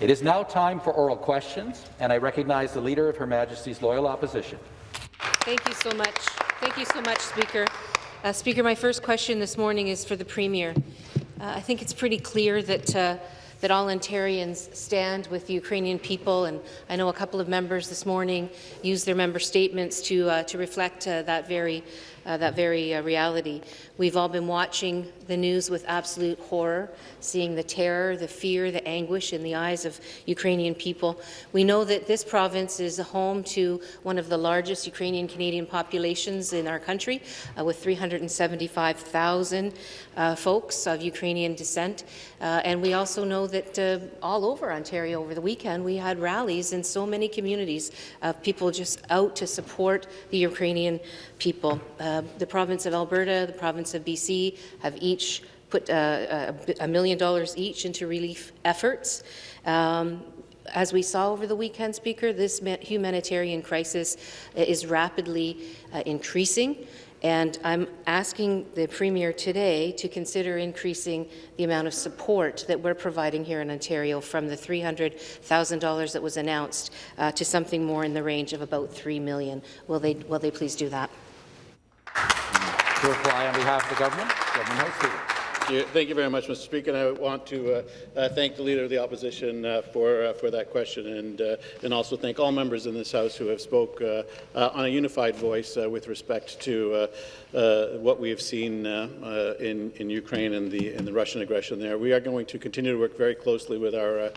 It is now time for oral questions, and I recognize the Leader of Her Majesty's Loyal Opposition. Thank you so much. Thank you so much, Speaker. Uh, Speaker, my first question this morning is for the Premier. Uh, I think it's pretty clear that uh, that all Ontarians stand with the Ukrainian people, and I know a couple of members this morning used their member statements to uh, to reflect uh, that very uh, that very uh, reality. We've all been watching the news with absolute horror, seeing the terror, the fear, the anguish in the eyes of Ukrainian people. We know that this province is home to one of the largest Ukrainian-Canadian populations in our country, uh, with 375,000 uh, folks of Ukrainian descent. Uh, and we also know that all over Ontario over the weekend, we had rallies in so many communities of people just out to support the Ukrainian people. The province of Alberta, the province of BC have each put uh, a, a million dollars each into relief efforts. Um, as we saw over the weekend, Speaker, this humanitarian crisis is rapidly uh, increasing. And I'm asking the Premier today to consider increasing the amount of support that we're providing here in Ontario from the $300,000 that was announced uh, to something more in the range of about 3 million. Will they, will they please do that? To reply on behalf of the government, Government House Leader. Thank you very much, Mr. Speaker. And I want to uh, uh, thank the Leader of the Opposition uh, for uh, for that question, and uh, and also thank all members in this House who have spoke uh, on a unified voice with respect to what we have seen in in Ukraine and the in the Russian aggression there. We are going to continue to work very closely with our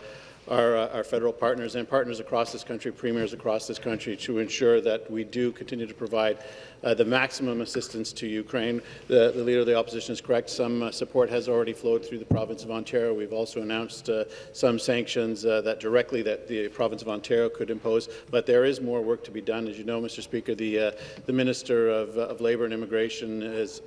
our, uh, our, federal partners and partners across this country, premiers across this country, to ensure that we do continue to provide uh, the maximum assistance to Ukraine. The, the, Leader of the Opposition is correct. Some uh, support has already flowed through the province of Ontario. We've also announced uh, some sanctions uh, that directly that the province of Ontario could impose, but there is more work to be done. As you know, Mr. Speaker, the, uh, the Minister of, of Labour and Immigration is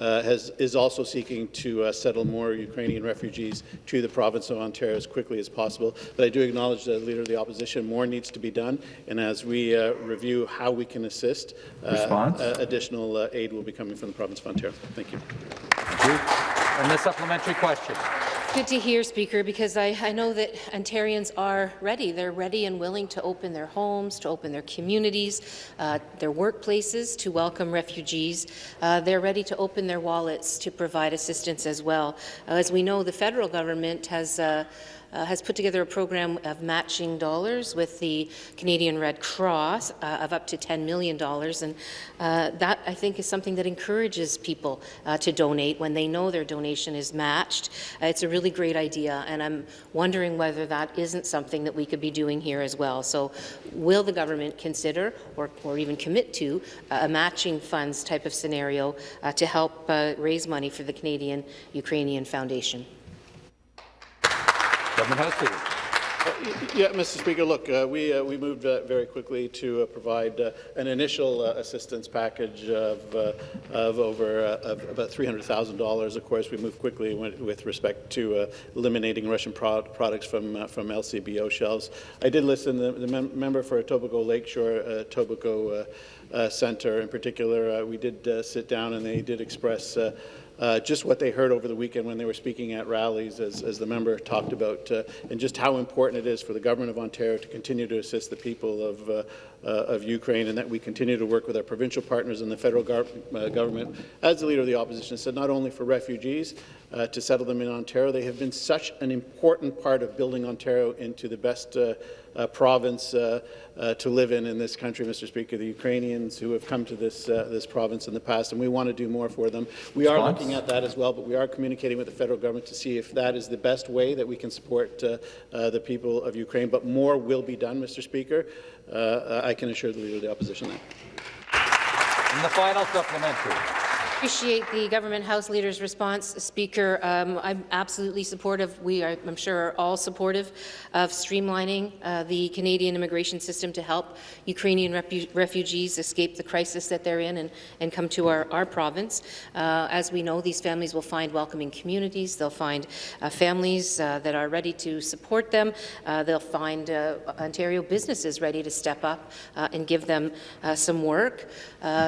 uh, has, is also seeking to uh, settle more Ukrainian refugees to the province of Ontario as quickly as possible. But I do acknowledge that Leader of the Opposition, more needs to be done, and as we uh, review how we can assist, uh, uh, additional uh, aid will be coming from the province of Ontario. Thank you. Thank you. And the supplementary question. Good to hear, Speaker, because I, I, know that Ontarians are ready. They're ready and willing to open their homes, to open their communities, uh, their workplaces, to welcome refugees. Uh, they're ready to open their wallets to provide assistance as well. Uh, as we know, the federal government has uh, uh, has put together a program of matching dollars with the Canadian Red Cross uh, of up to $10 million. And uh, that, I think, is something that encourages people uh, to donate when they know their donation is matched. Uh, it's a really great idea, and I'm wondering whether that isn't something that we could be doing here as well. So will the government consider or, or even commit to a matching funds type of scenario uh, to help raise money for the Canadian Ukrainian Foundation? Government House Leader. Uh, yeah, Mr. Speaker, look, uh, we, uh, we moved uh, very quickly to uh, provide uh, an initial assistance package of, of over of about $300,000. Of course, we moved quickly with respect to eliminating Russian pro products from, from LCBO shelves. I did listen to the, mem member for Etobicoke Lakeshore, Etobicoke Centre in particular. we did sit down and they did express uh, just what they heard over the weekend when they were speaking at rallies, as, as the member talked about, uh, and just how important it is for the Government of Ontario to continue to assist the people of, uh, of Ukraine, and that we continue to work with our provincial partners and the federal uh, government. As the Leader of the Opposition said, not only for refugees, uh, to settle them in Ontario. They have been such an important part of building Ontario into the best uh, uh, province uh, uh, to live in in this country, Mr. Speaker. The Ukrainians who have come to this uh, this province in the past, and we want to do more for them. We are looking at that as well, but we are communicating with the federal government to see if that is the best way that we can support the people of Ukraine. But more will be done, Mr. Speaker. Uh, I can assure the Leader of the Opposition that. And the final supplementary appreciate the government House Leader's response, Speaker. Um, I'm absolutely supportive. We are, I'm sure, are all supportive of streamlining uh, the Canadian immigration system to help Ukrainian refugees escape the crisis that they're in and, and come to our, our province. Uh, as we know, these families will find welcoming communities. They'll find uh, families uh, that are ready to support them. Uh, they'll find uh, Ontario businesses ready to step up and give them some work.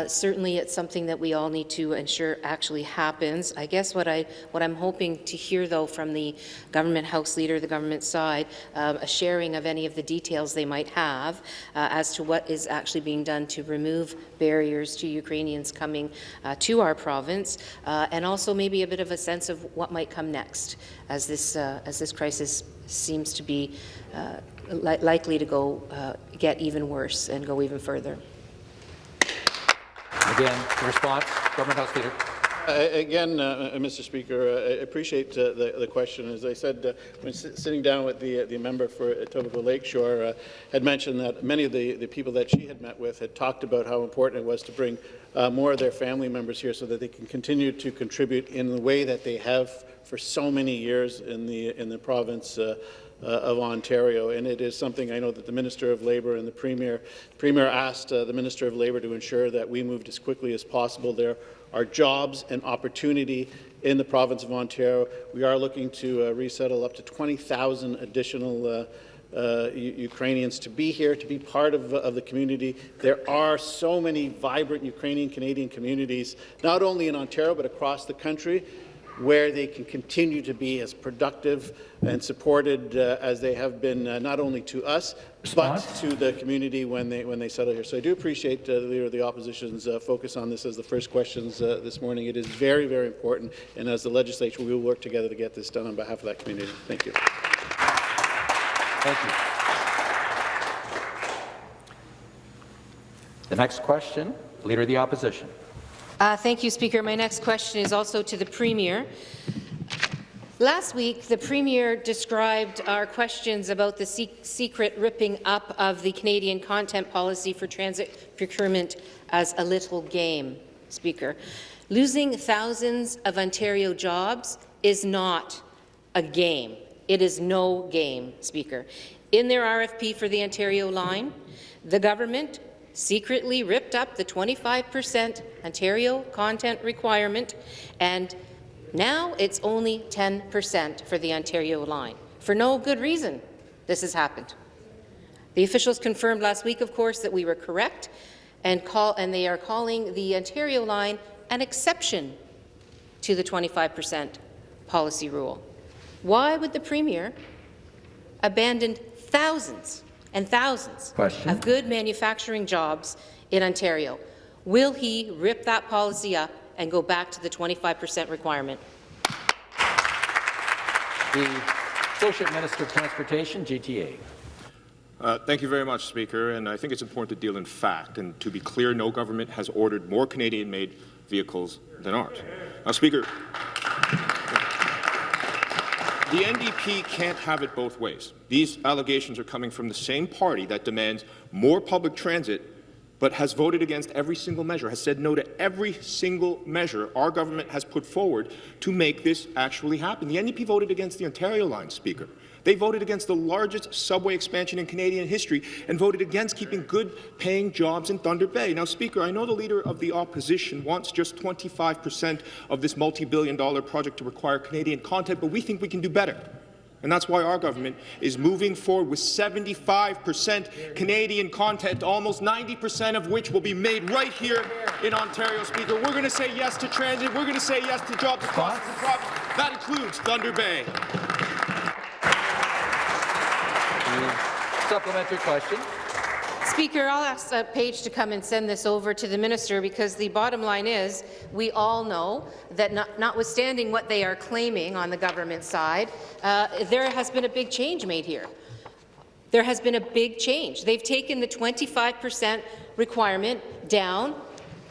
Certainly, it's something that we all need to ensure actually happens. I guess what, I, what I'm hoping to hear, though, from the government House Leader, the government side, um, a sharing of any of the details they might have uh, as to what is actually being done to remove barriers to Ukrainians coming uh, to our province, uh, and also maybe a bit of a sense of what might come next as this, uh, as this crisis seems to be uh, li likely to go uh, get even worse and go even further. Again, response, Government House Leader. Uh, Again, uh, uh, Mr. Speaker, uh, I appreciate uh, the, the question. As I said, uh, when sitting down with the, the member for Etobicoke Lakeshore, uh, had mentioned that many of the, the people that she had met with had talked about how important it was to bring more of their family members here so that they can continue to contribute in the way that they have for so many years in the, in the province uh, of Ontario, and it is something I know that the Minister of Labour and the Premier, Premier asked uh, the Minister of Labour to ensure that we moved as quickly as possible. There are jobs and opportunity in the province of Ontario. We are looking to uh, resettle up to 20,000 additional uh, uh, Ukrainians to be here, to be part of, of the community. There are so many vibrant Ukrainian-Canadian communities, not only in Ontario, but across the country, where they can continue to be as productive and supported uh, as they have been, uh, not only to us, Response? but to the community when they when they settle here. So I do appreciate uh, the Leader of the Opposition's uh, focus on this as the first questions uh, this morning. It is very, very important, and as the legislature, we will work together to get this done on behalf of that community. Thank you. Thank you. The next question, Leader of the Opposition. Uh, thank you, Speaker. My next question is also to the Premier. Last week, the Premier described our questions about the se secret ripping up of the Canadian content policy for transit procurement as a little game, Speaker. Losing thousands of Ontario jobs is not a game. It is no game, Speaker. In their RFP for the Ontario line, the government secretly ripped up the 25% Ontario content requirement, and now it's only 10% for the Ontario line. For no good reason this has happened. The officials confirmed last week, of course, that we were correct, and, call, and they are calling the Ontario line an exception to the 25% policy rule. Why would the Premier abandon thousands and thousands Question. of good manufacturing jobs in Ontario? Will he rip that policy up and go back to the 25% requirement? The Associate Minister of Transportation, GTA. Uh, thank you very much, Speaker. And I think it's important to deal in fact. And to be clear, no government has ordered more Canadian-made vehicles than ours. Now, Speaker, the NDP can't have it both ways. These allegations are coming from the same party that demands more public transit but has voted against every single measure, has said no to every single measure our government has put forward to make this actually happen. The NDP voted against the Ontario line, Speaker. They voted against the largest subway expansion in Canadian history and voted against keeping good-paying jobs in Thunder Bay. Now, Speaker, I know the Leader of the Opposition wants just 25 percent of this multi-billion dollar project to require Canadian content, but we think we can do better. And that's why our government is moving forward with 75 percent Canadian content, almost 90 percent of which will be made right here in Ontario, Speaker. We're going to say yes to transit. We're going to say yes to jobs across the province. That includes Thunder Bay. Supplementary question. Speaker, I'll ask uh, Page to come and send this over to the minister because the bottom line is we all know that not, notwithstanding what they are claiming on the government side, uh, there has been a big change made here. There has been a big change. They've taken the 25% requirement down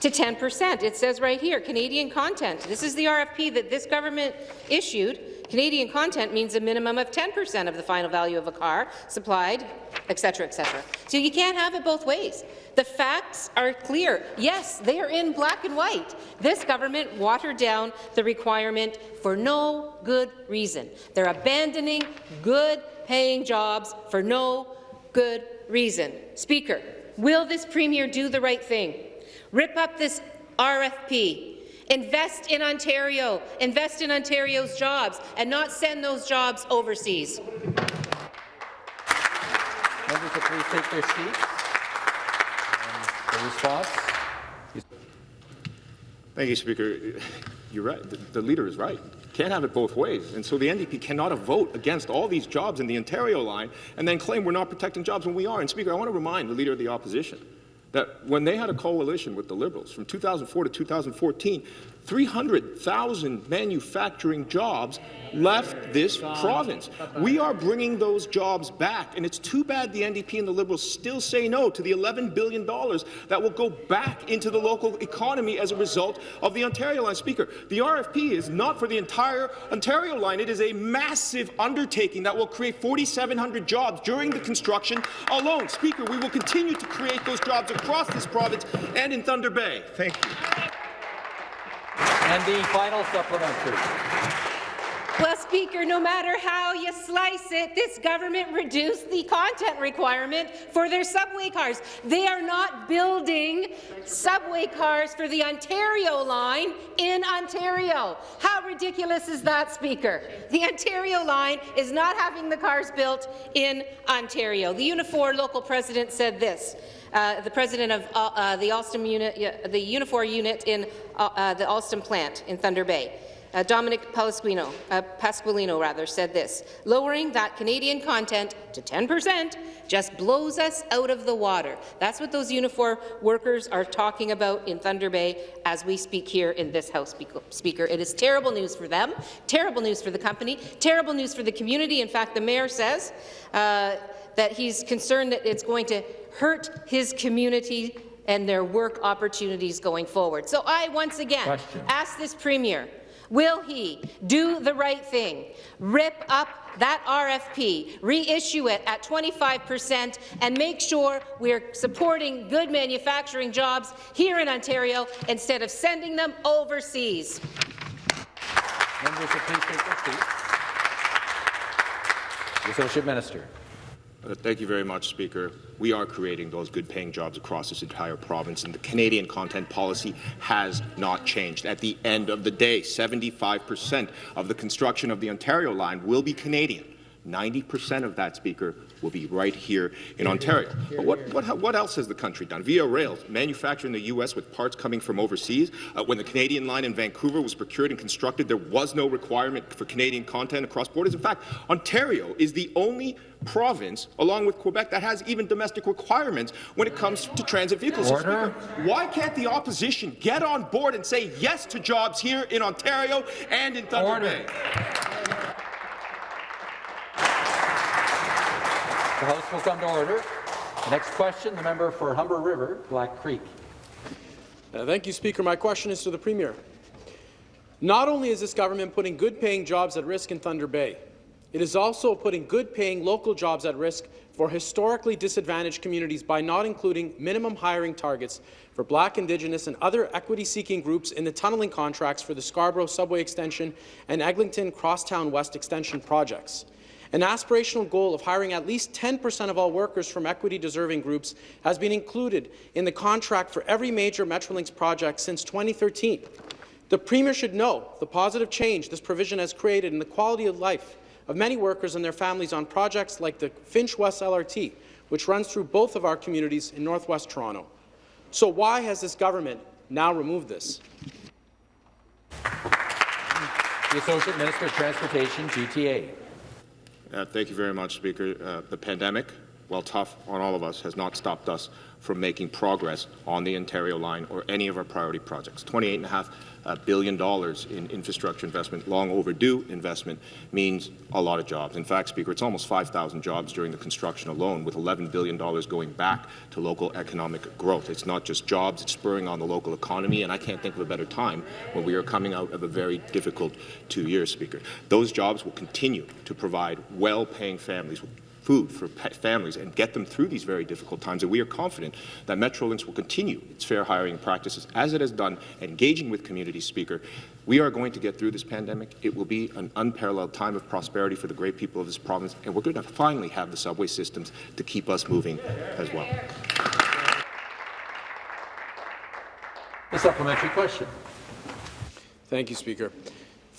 to 10%. It says right here, Canadian content. This is the RFP that this government issued. Canadian content means a minimum of 10% of the final value of a car supplied, etc., etc. So you can't have it both ways. The facts are clear. Yes, they are in black and white. This government watered down the requirement for no good reason. They're abandoning good-paying jobs for no good reason. Speaker, will this premier do the right thing? Rip up this RFP, Invest in Ontario. Invest in Ontario's jobs and not send those jobs overseas. Members please take their seats. The response. Thank you, Speaker. You're right. The, the, leader is right. Can't have it both ways. And so the NDP cannot vote against all these jobs in the Ontario line and then claim we're not protecting jobs when we are. And Speaker, I want to remind the leader of the opposition that when they had a coalition with the Liberals from 2004 to 2014, 300,000 manufacturing jobs left this province. We are bringing those jobs back, and it's too bad the NDP and the Liberals still say no to the $11 billion that will go back into the local economy as a result of the Ontario line. Speaker, the RFP is not for the entire Ontario line. It is a massive undertaking that will create 4,700 jobs during the construction alone. Speaker, we will continue to create those jobs across this province and in Thunder Bay. Thank you. And the final supplementary. Well, Speaker, no matter how you slice it, this government reduced the content requirement for their subway cars. They are not building subway cars for the Ontario line in Ontario. How ridiculous is that, Speaker? The Ontario line is not having the cars built in Ontario. The Unifor local president said this. Uh, the president of uh, uh, the Alstom unit, the Unifor unit in uh, uh, the Alstom plant in Thunder Bay. Dominic Pasqualino, uh, Pasqualino rather, said this, lowering that Canadian content to 10 percent just blows us out of the water. That's what those Unifor workers are talking about in Thunder Bay as we speak here in this House, Speaker. It is terrible news for them, terrible news for the company, terrible news for the community. In fact, the mayor says uh, that he's concerned that it's going to hurt his community and their work opportunities going forward. So I once again Question. ask this Premier, will he do the right thing, rip up that RFP, reissue it at 25 percent, and make sure we're supporting good manufacturing jobs here in Ontario instead of sending them overseas? Members, please take their seats. The Associate Minister. Uh, thank you very much, Speaker. We are creating those good-paying jobs across this entire province, and the Canadian content policy has not changed. At the end of the day, 75 percent of the construction of the Ontario line will be Canadian. 90 percent of that, Speaker, will be right here in Ontario. But what, what, what else has the country done? Via Rail, manufactured in the U.S. with parts coming from overseas. Uh, when the Canadian line in Vancouver was procured and constructed, there was no requirement for Canadian content across borders. In fact, Ontario is the only province, along with Quebec, that has even domestic requirements when it comes to transit vehicles. So, Speaker, why can't the opposition get on board and say yes to jobs here in Ontario and in Thunder Order. Bay? The House will come to order. The next question, the member for Humber River, Black Creek. Uh, thank you, Speaker. My question is to the Premier. Not only is this government putting good-paying jobs at risk in Thunder Bay, it is also putting good-paying local jobs at risk for historically disadvantaged communities by not including minimum hiring targets for Black, Indigenous and other equity-seeking groups in the tunneling contracts for the Scarborough Subway Extension and Eglinton Crosstown West Extension projects. An aspirational goal of hiring at least 10% of all workers from equity-deserving groups has been included in the contract for every major Metrolinx project since 2013. The Premier should know the positive change this provision has created in the quality of life of many workers and their families on projects like the Finch West LRT, which runs through both of our communities in northwest Toronto. So why has this government now removed this? The Associate Minister of Transportation, GTA. Uh, thank you very much, Speaker. Uh, the pandemic, while tough on all of us, has not stopped us from making progress on the Ontario line or any of our priority projects. $28.5 uh, billion dollars in infrastructure investment, long overdue investment, means a lot of jobs. In fact, Speaker, it's almost 5,000 jobs during the construction alone, with $11 billion going back to local economic growth. It's not just jobs, it's spurring on the local economy, and I can't think of a better time when we are coming out of a very difficult two years, Speaker. Those jobs will continue to provide well-paying families food for families and get them through these very difficult times. And we are confident that Metrolinx will continue its fair hiring practices as it has done, engaging with communities, Speaker. We are going to get through this pandemic. It will be an unparalleled time of prosperity for the great people of this province, and we're going to finally have the subway systems to keep us moving as well. A supplementary question. Thank you, Speaker.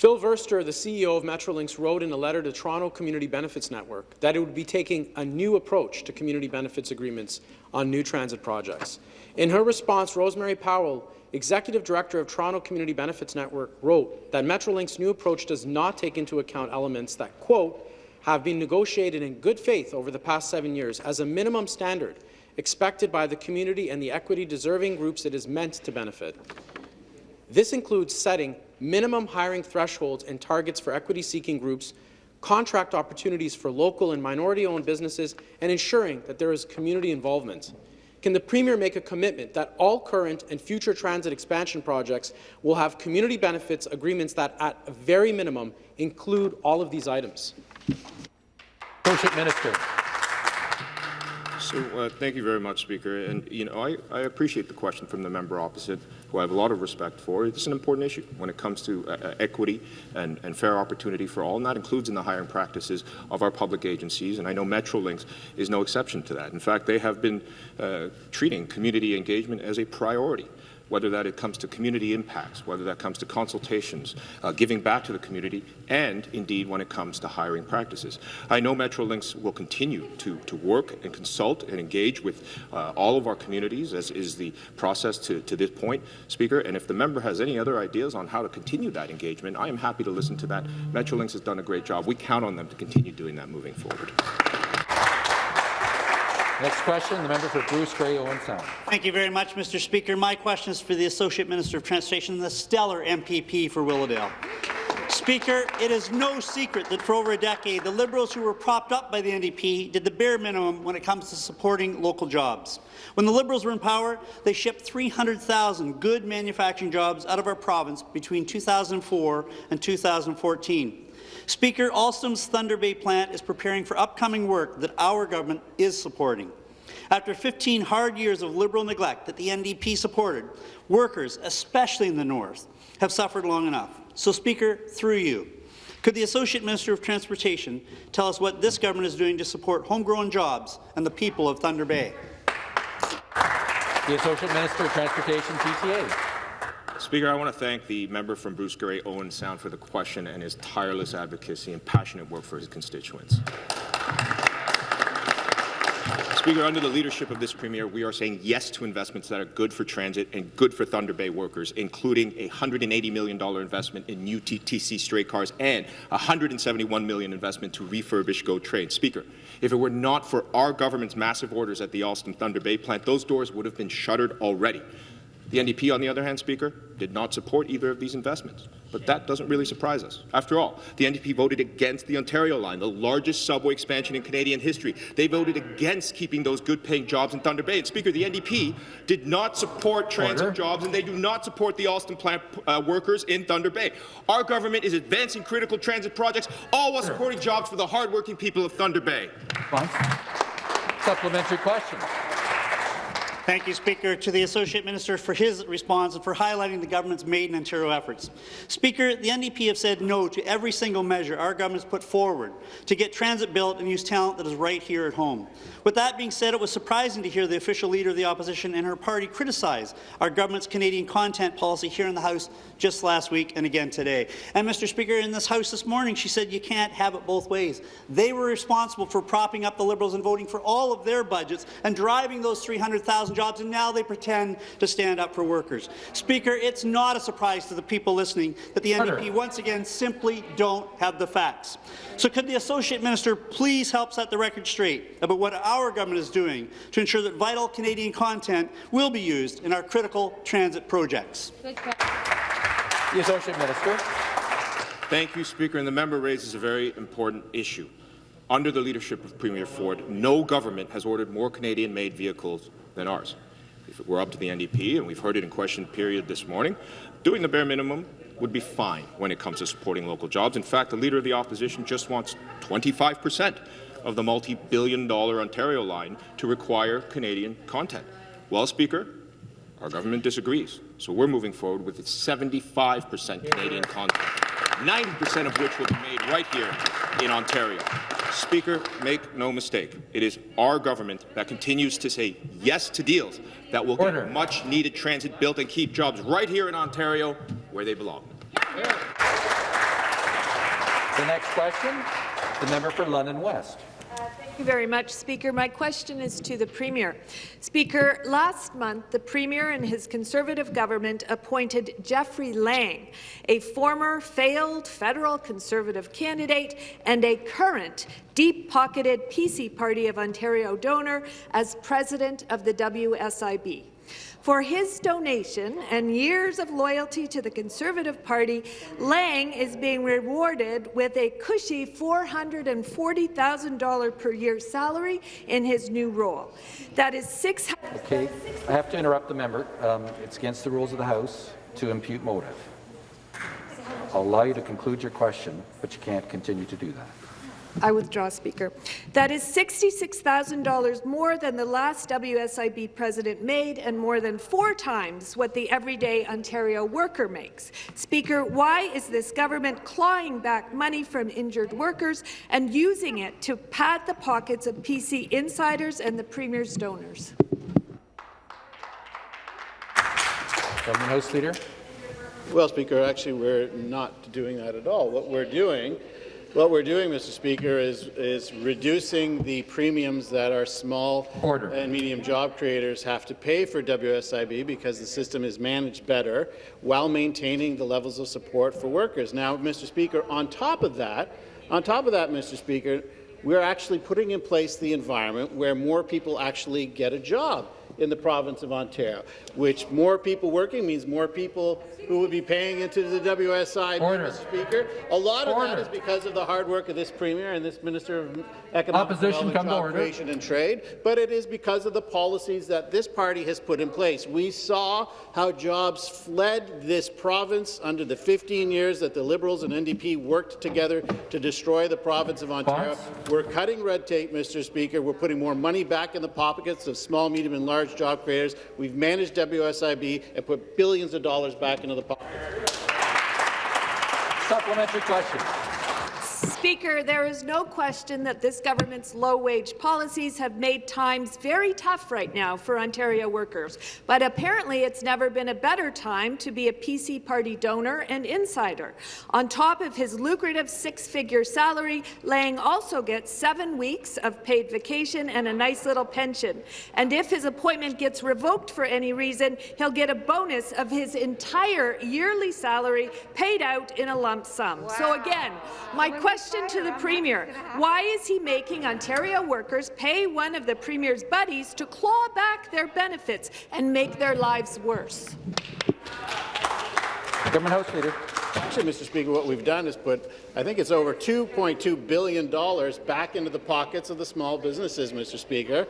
Phil Verster, the CEO of Metrolinx, wrote in a letter to Toronto Community Benefits Network that it would be taking a new approach to community benefits agreements on new transit projects. In her response, Rosemarie Powell Executive Director of Toronto Community Benefits Network, wrote that Metrolinx's new approach does not take into account elements that, quote, have been negotiated in good faith over the past seven years as a minimum standard expected by the community and the equity-deserving groups it is meant to benefit. This includes setting minimum hiring thresholds and targets for equity-seeking groups, contract opportunities for local and minority-owned businesses, and ensuring that there is community involvement. Can the Premier make a commitment that all current and future transit expansion projects will have community benefits agreements that, at a very minimum, include all of these items? Minister. So, uh, thank you very much, Speaker. And, you know, I, I appreciate the question from the member opposite, who I have a lot of respect for. It's an important issue when it comes to uh, uh, equity and, and fair opportunity for all, and that includes in the hiring practices of our public agencies. And I know Metrolinx is no exception to that. In fact, they have been uh, treating community engagement as a priority whether that it comes to community impacts, whether that comes to consultations, uh, giving back to the community, and indeed when it comes to hiring practices. I know Metrolinx will continue to, to work and consult and engage with uh, all of our communities, as is the process to, to this point, Speaker, and if the member has any other ideas on how to continue that engagement, I am happy to listen to that. Metrolinx has done a great job. We count on them to continue doing that moving forward. Next question, the member for Bruce Grey, Owen Sound. Thank you very much, Mr. Speaker. My question is for the Associate Minister of Transportation, the stellar MPP for Willowdale. Speaker, it is no secret that for over a decade, the Liberals who were propped up by the NDP did the bare minimum when it comes to supporting local jobs. When the Liberals were in power, they shipped 300,000 good manufacturing jobs out of our province between 2004 and 2014. Speaker, Alstom's Thunder Bay plant is preparing for upcoming work that our government is supporting. After 15 hard years of Liberal neglect that the NDP supported, workers, especially in the north, have suffered long enough. So, Speaker, through you, could the Associate Minister of Transportation tell us what this government is doing to support homegrown jobs and the people of Thunder Bay? The Associate Minister of Transportation, GTA. Speaker, I want to thank the member from Bruce Grey, Owen Sound, for the question and his tireless advocacy and passionate work for his constituents. Speaker, under the leadership of this Premier, we are saying yes to investments that are good for transit and good for Thunder Bay workers, including a $180 million investment in new TTC streetcars and a $171 million investment to refurbish GO trains. Speaker, if it were not for our government's massive orders at the Alstom Thunder Bay plant, those doors would have been shuttered already. The NDP, on the other hand, Speaker, did not support either of these investments. But that doesn't really surprise us. After all, the NDP voted against the Ontario line, the largest subway expansion in Canadian history. They voted against keeping those good-paying jobs in Thunder Bay. And Speaker, the NDP did not support transit Order. jobs, and they do not support the Alstom plant uh, workers in Thunder Bay. Our government is advancing critical transit projects, all while supporting jobs for the hardworking people of Thunder Bay. Supplementary question. Thank you, Speaker, to the Associate Minister for his response and for highlighting the government's Made in Ontario efforts. Speaker, the NDP have said no to every single measure our government has put forward to get transit built and use talent that is right here at home. With that being said, it was surprising to hear the official leader of the opposition and her party criticize our government's Canadian content policy here in the House just last week and again today. And, Mr. Speaker, in this House this morning, she said you can't have it both ways. They were responsible for propping up the Liberals and voting for all of their budgets and driving those 300,000 jobs, and now they pretend to stand up for workers. Speaker, it's not a surprise to the people listening that the Order. NDP once again simply don't have the facts. So could the Associate Minister please help set the record straight about what our government is doing to ensure that vital Canadian content will be used in our critical transit projects? The Associate Minister. Thank you, Speaker. And the member raises a very important issue. Under the leadership of Premier Ford, no government has ordered more Canadian-made vehicles than ours. If it were up to the NDP, and we've heard it in question period this morning, doing the bare minimum would be fine when it comes to supporting local jobs. In fact, the Leader of the Opposition just wants 25 percent of the multi-billion dollar Ontario line to require Canadian content. Well, Speaker, our government disagrees, so we're moving forward with 75 percent Canadian content, 90 percent of which will be made right here in Ontario. Speaker, make no mistake, it is our government that continues to say yes to deals that will Order. get much-needed transit built and keep jobs right here in Ontario where they belong. The next question, the member for London West. You very much, Speaker. My question is to the Premier. Speaker, last month, the Premier and his Conservative government appointed Jeffrey Lang, a former failed federal Conservative candidate and a current deep-pocketed PC Party of Ontario donor, as president of the WSIB. For his donation and years of loyalty to the Conservative Party, Lang is being rewarded with a cushy $440,000 per year salary in his new role. That is six. Okay, I have to interrupt the member. Um, It's against the rules of the House to impute motive. I'll allow you to conclude your question, but you can't continue to do that. I withdraw, Speaker. That is $66,000 more than the last WSIB president made and more than four times what the everyday Ontario worker makes. Speaker, why is this government clawing back money from injured workers and using it to pad the pockets of PC insiders and the Premier's donors? Government House Leader. Well, Speaker, actually, we're not doing that at all. What we're doing what we're doing, Mr. Speaker, is, is reducing the premiums that our small Order. and medium job creators have to pay for WSIB because the system is managed better while maintaining the levels of support for workers. Now, Mr. Speaker, on top of that, on top of that, Mr. Speaker, we're actually putting in place the environment where more people actually get a job in the province of Ontario, which more people working means more people who would be paying into the WSI, Order. Mr. Speaker. A lot of Order. that is because of the hard work of this Premier and this Minister of Economic Opposition, Development, come to order. Creation and Trade, but it is because of the policies that this party has put in place. We saw how jobs fled this province under the 15 years that the Liberals and NDP worked together to destroy the province of Ontario. Response? We're cutting red tape, Mr. Speaker. We're putting more money back in the pockets of small, medium, and large job creators. We've managed WSIB and put billions of dollars back into the pocket. Supplementary question. Speaker, there is no question that this government's low-wage policies have made times very tough right now for Ontario workers. But apparently it's never been a better time to be a PC party donor and insider. On top of his lucrative six-figure salary, Lang also gets seven weeks of paid vacation and a nice little pension. And if his appointment gets revoked for any reason, he'll get a bonus of his entire yearly salary paid out in a lump sum. So again, my question to the Premier, why is he making Ontario workers pay one of the Premier's buddies to claw back their benefits and make their lives worse? Government House Leader. Actually, Mr. Speaker, what we've done is put, I think it's over $2.2 billion back into the pockets of the small businesses, Mr. Speaker,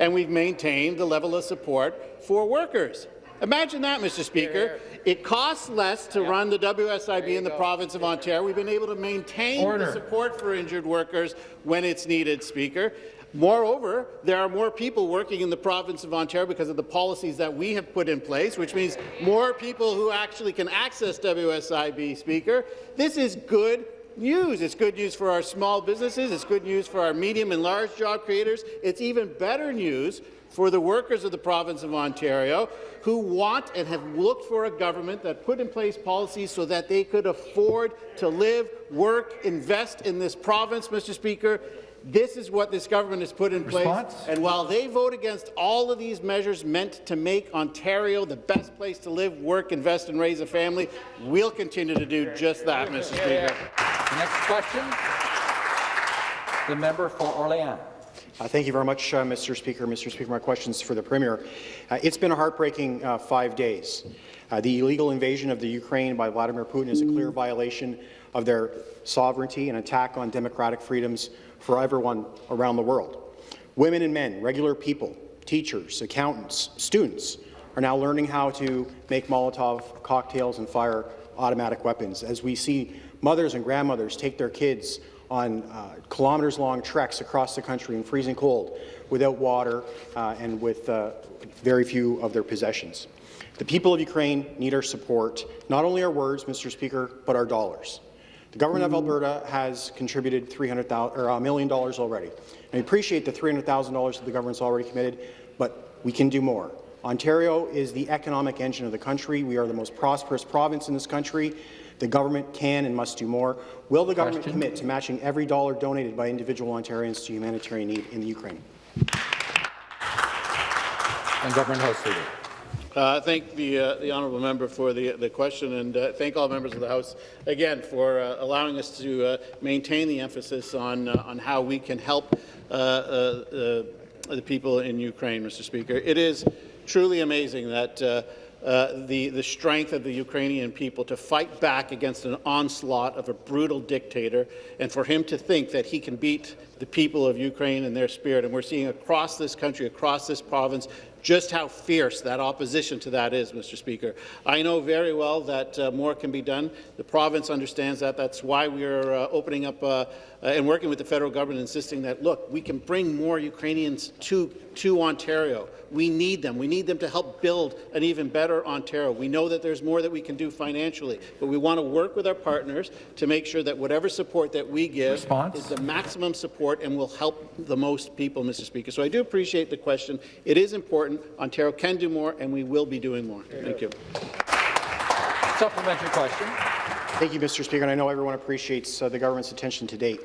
and we've maintained the level of support for workers. Imagine that, Mr. Speaker. It costs less to run the WSIB in the province of Ontario. We've been able to maintain Order. the support for injured workers when it's needed, Speaker. Moreover, there are more people working in the province of Ontario because of the policies that we have put in place, which means more people who actually can access WSIB, Speaker. This is good news. It's good news for our small businesses. It's good news for our medium and large job creators. It's even better news for the workers of the province of Ontario who want and have looked for a government that put in place policies so that they could afford to live, work, invest in this province, Mr. Speaker. This is what this government has put in Response? place. And while they vote against all of these measures meant to make Ontario the best place to live, work, invest and raise a family, we'll continue to do just that, Mr. Speaker. Next question. The member for Orléans. Uh, Thank you very much, uh, Mr. Speaker. Mr. Speaker, my question is for the Premier. Uh, It's been a heartbreaking uh, five days. Uh, The illegal invasion of the Ukraine by Vladimir Putin is a clear violation of their sovereignty and attack on democratic freedoms for everyone around the world. Women and men, regular people, teachers, accountants, students are now learning how to make Molotov cocktails and fire automatic weapons as we see mothers and grandmothers take their kids on uh, kilometers-long treks across the country in freezing cold without water uh, and with uh, very few of their possessions. The people of Ukraine need our support, not only our words, Mr. Speaker, but our dollars. The government of Alberta has contributed $300,000 or a million dollars already. I appreciate the $300,000 that the government's already committed, but we can do more. Ontario is the economic engine of the country. We are the most prosperous province in this country. The government can and must do more. Will the government Question. commit to matching every dollar donated by individual Ontarians to humanitarian need in the Ukraine? And Government House Leader. Uh, thank the, uh, the honourable member for the, the question, and uh, thank all members of the House again for uh, allowing us to uh, maintain the emphasis on, uh, on how we can help uh, uh, uh, the people in Ukraine, Mr. Speaker. It is truly amazing that uh, the, the strength of the Ukrainian people to fight back against an onslaught of a brutal dictator, and for him to think that he can beat the people of Ukraine and their spirit. And we're seeing across this country, across this province, just how fierce that opposition to that is, Mr. Speaker. I know very well that uh, more can be done. The province understands that. That's why we are uh, opening up uh, uh, and working with the federal government, insisting that, look, we can bring more Ukrainians to, to Ontario. We need them. We need them to help build an even better Ontario. We know that there's more that we can do financially, but we want to work with our partners to make sure that whatever support that we give Response? is the maximum support and will help the most people, Mr. Speaker. So I do appreciate the question. It is important. Ontario can do more, and we will be doing more. Thank you. Supplementary question. Thank you, Mr. Speaker, and I know everyone appreciates uh, the government's attention to date.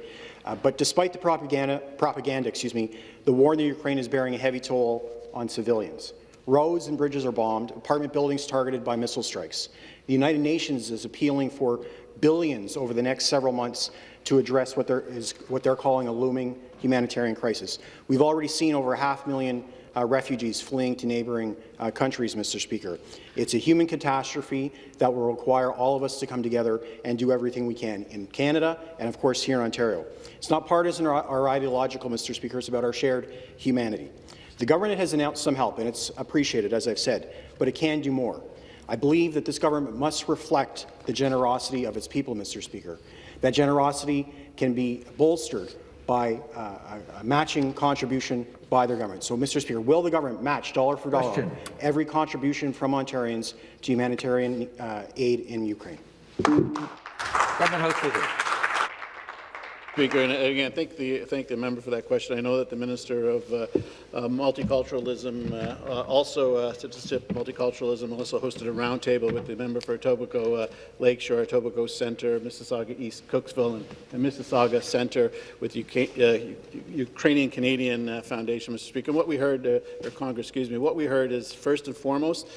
Uh, but despite the propaganda, propaganda, excuse me, the war in the Ukraine is bearing a heavy toll on civilians. Roads and bridges are bombed, apartment buildings targeted by missile strikes. The United Nations is appealing for billions over the next several months to address what, is, what they're calling a looming humanitarian crisis. We've already seen over half a million uh, refugees fleeing to neighbouring uh, countries, Mr. Speaker. It's a human catastrophe that will require all of us to come together and do everything we can in Canada and, of course, here in Ontario. It's not partisan or, or ideological, Mr. Speaker. It's about our shared humanity. The government has announced some help, and it's appreciated, as I've said, but it can do more. I believe that this government must reflect the generosity of its people, Mr. Speaker. That generosity can be bolstered by uh, a, matching contribution by their government. So, Mr. Speaker, will the government match dollar for dollar Question. every contribution from Ontarians to humanitarian uh, aid in Ukraine? Government House Leader. Speaker, and again, thank the thank the member for that question. I know that the Minister of uh, uh, Multiculturalism uh, also uh, multiculturalism also hosted a roundtable with the member for Etobicoke uh, Lakeshore, Etobicoke Centre, Mississauga East, Cooksville, and, and Mississauga Centre with UK, uh, Ukrainian Canadian uh, Foundation, Mr. Speaker. And what we heard, or Congress, excuse me, what we heard is first and foremost,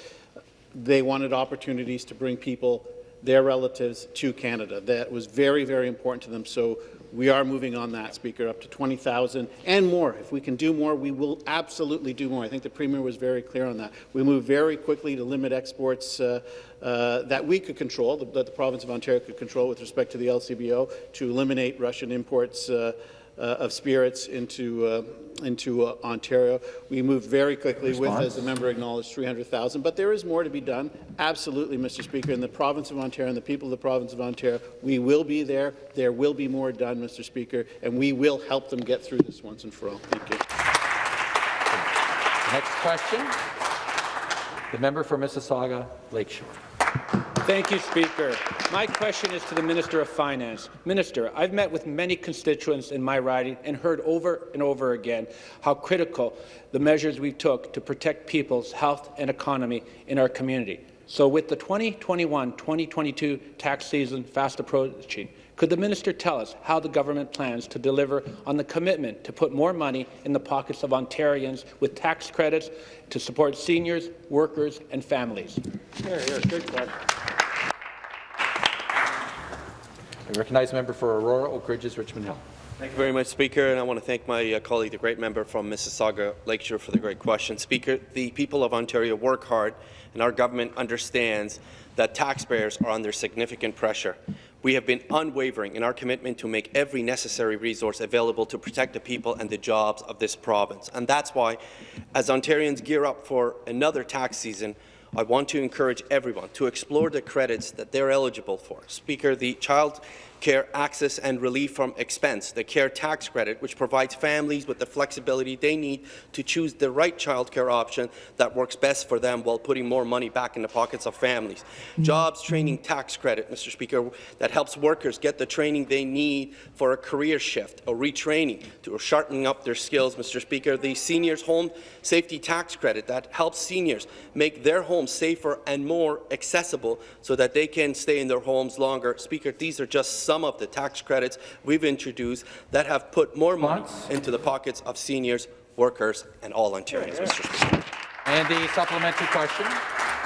they wanted opportunities to bring people their relatives to Canada. That was very, very important to them. So we are moving on that, Speaker, up to 20,000 and more. If we can do more, we will absolutely do more. I think the Premier was very clear on that. We move very quickly to limit exports uh, uh, that we could control, that the province of Ontario could control with respect to the LCBO, to eliminate Russian imports uh, of spirits into uh, into uh, Ontario. We moved very quickly with, as the member acknowledged, 300,000. But there is more to be done, absolutely, Mr. Speaker. In the province of Ontario and the people of the province of Ontario, we will be there. There will be more done, Mr. Speaker, and we will help them get through this once and for all. Thank you. Next question. The member for Mississauga Lakeshore. Thank you, Speaker. My question is to the Minister of Finance. Minister, I've met with many constituents in my riding and heard over and over again how critical the measures we took to protect people's health and economy in our community. So with the 2021-2022 tax season fast approaching, could the minister tell us how the government plans to deliver on the commitment to put more money in the pockets of Ontarians with tax credits to support seniors, workers and families? Here, good question. I recognize the member for Aurora, Oak Ridges, Richmond Hill. Thank you very much, Speaker, and I want to thank my uh, colleague, the great member from Mississauga Lakeshore, for the great question. Speaker, the people of Ontario work hard, and our government understands that taxpayers are under significant pressure. We have been unwavering in our commitment to make every necessary resource available to protect the people and the jobs of this province. And that's why, as Ontarians gear up for another tax season, I want to encourage everyone to explore the credits that they're eligible for. Speaker, the child care access and relief from expense, the care tax credit, which provides families with the flexibility they need to choose the right childcare option that works best for them while putting more money back in the pockets of families. Mm-hmm. Jobs mm-hmm. training tax credit, Mr. Speaker, that helps workers get the training they need for a career shift or retraining to sharpening up their skills, Mr. Speaker. The seniors home safety tax credit that helps seniors make their homes safer and more accessible so that they can stay in their homes longer. Speaker, these are just some of the tax credits we've introduced that have put more money into the pockets of seniors, workers, and all Ontarians, Mr. Speaker. And the supplementary question.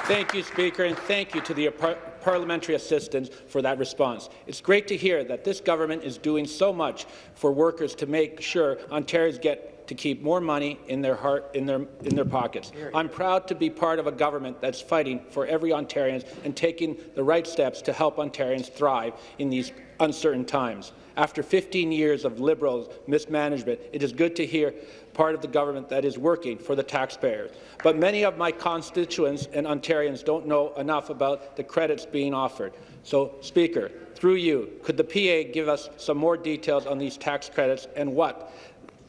Thank you, Speaker, and thank you to the par parliamentary assistants for that response. It's great to hear that this government is doing so much for workers to make sure Ontarians get to keep more money in their heart in their in their pockets. I'm proud to be part of a government that's fighting for every Ontarian and taking the right steps to help Ontarians thrive in these uncertain times. After 15 years of Liberals mismanagement, it is good to hear part of the government that is working for the taxpayers. But many of my constituents and Ontarians don't know enough about the credits being offered. So, Speaker, through you, could the PA give us some more details on these tax credits and what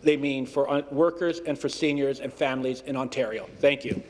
they mean for uh, workers and for seniors and families in Ontario? Thank you.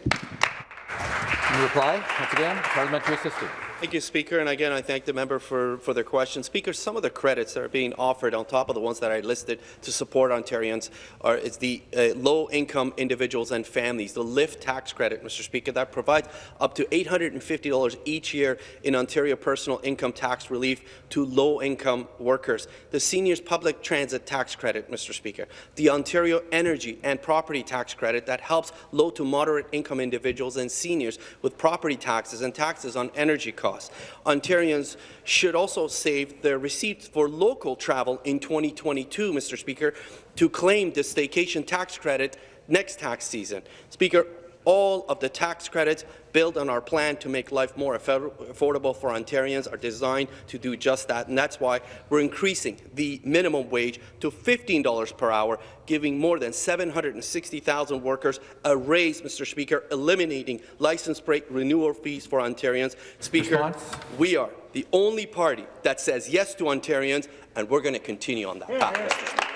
In reply, once again, parliamentary assistant. Thank you, Speaker. And again, I thank the member for, for their question. Speaker, some of the credits that are being offered on top of the ones that I listed to support Ontarians are it's the uh, low-income individuals and families, the LIFT tax credit, Mr. Speaker, that provides up to $850 each year in Ontario personal income tax relief to low-income workers. The Seniors Public Transit Tax Credit, Mr. Speaker. The Ontario Energy and Property Tax Credit that helps low to moderate income individuals and seniors with property taxes and taxes on energy costs costs. Ontarians should also save their receipts for local travel in 2022, Mr. Speaker, to claim the staycation tax credit next tax season. Speaker, all of the tax credits built on our plan to make life more affordable for Ontarians are designed to do just that, and that's why we're increasing the minimum wage to $15 per hour, giving more than 760,000 workers a raise, Mr. Speaker, eliminating license plate renewal fees for Ontarians. Speaker, Response? we are the only party that says yes to Ontarians, and we're going to continue on that path, Mr. Speaker.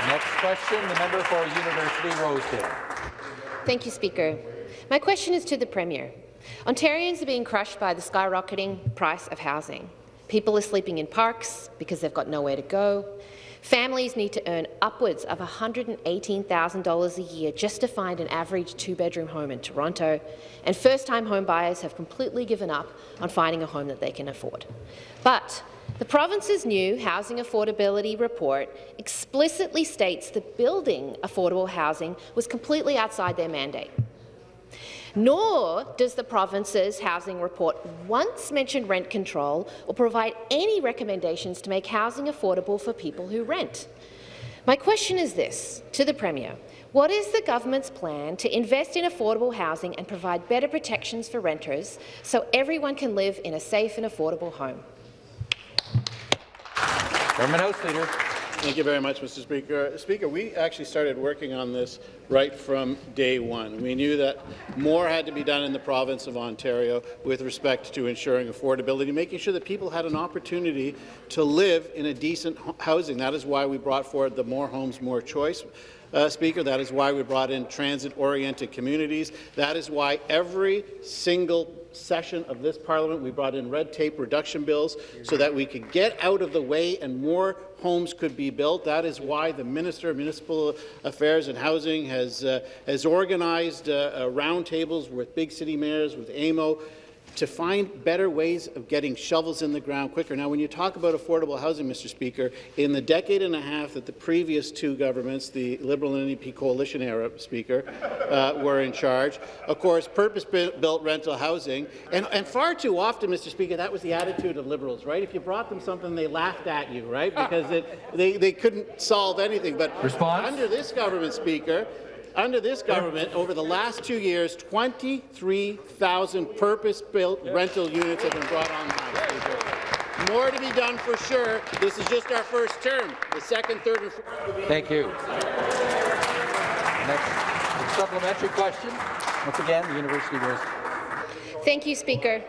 The next question, the member for University Rosedale. Thank you, Speaker. My question is to the Premier. Ontarians are being crushed by the skyrocketing price of housing. People are sleeping in parks because they've got nowhere to go. Families need to earn upwards of $118,000 a year just to find an average two-bedroom home in Toronto, and first-time home buyers have completely given up on finding a home that they can afford. But the province's new Housing Affordability Report explicitly states that building affordable housing was completely outside their mandate. Nor does the province's housing report once mention rent control or provide any recommendations to make housing affordable for people who rent. My question is this to the Premier. What is the government's plan to invest in affordable housing and provide better protections for renters so everyone can live in a safe and affordable home? Government House Leader. Thank you very much, Mr. Speaker. Speaker, we actually started working on this right from day one. We knew that more had to be done in the province of Ontario with respect to ensuring affordability, making sure that people had an opportunity to live in a decent housing. That is why we brought forward the More Homes, More Choice uh, Speaker. That is why we brought in transit-oriented communities. That is why every single session of this parliament we brought in red tape reduction bills so that we could get out of the way and more homes could be built. That is why the Minister of Municipal Affairs and Housing has, uh, has organized uh, uh roundtables with big city mayors, with AMO, to find better ways of getting shovels in the ground quicker. Now, when you talk about affordable housing, Mr. Speaker, in the decade and a half that the previous two governments, the Liberal and NDP coalition era, Speaker, uh, were in charge, of course, purpose-built rental housing, and, and far too often, Mr. Speaker, that was the attitude of Liberals, right? If you brought them something, they laughed at you, right? Because it, they, they couldn't solve anything. But Response? under this government, Speaker, under this government, over the last two years, 23,000 purpose-built rental units have been brought online. More to be done for sure. This is just our first term. The second, third, and fourth will be. Thank you. Next supplementary question. Once again, the University goes. Thank you, Speaker.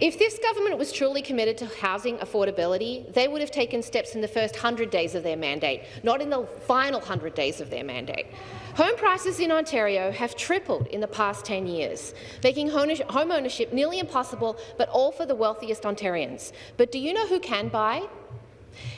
If this government was truly committed to housing affordability, they would have taken steps in the first 100 days of their mandate, not in the final 100 days of their mandate. Home prices in Ontario have tripled in the past 10 years, making home ownership nearly impossible, but all for the wealthiest Ontarians. But do you know who can buy?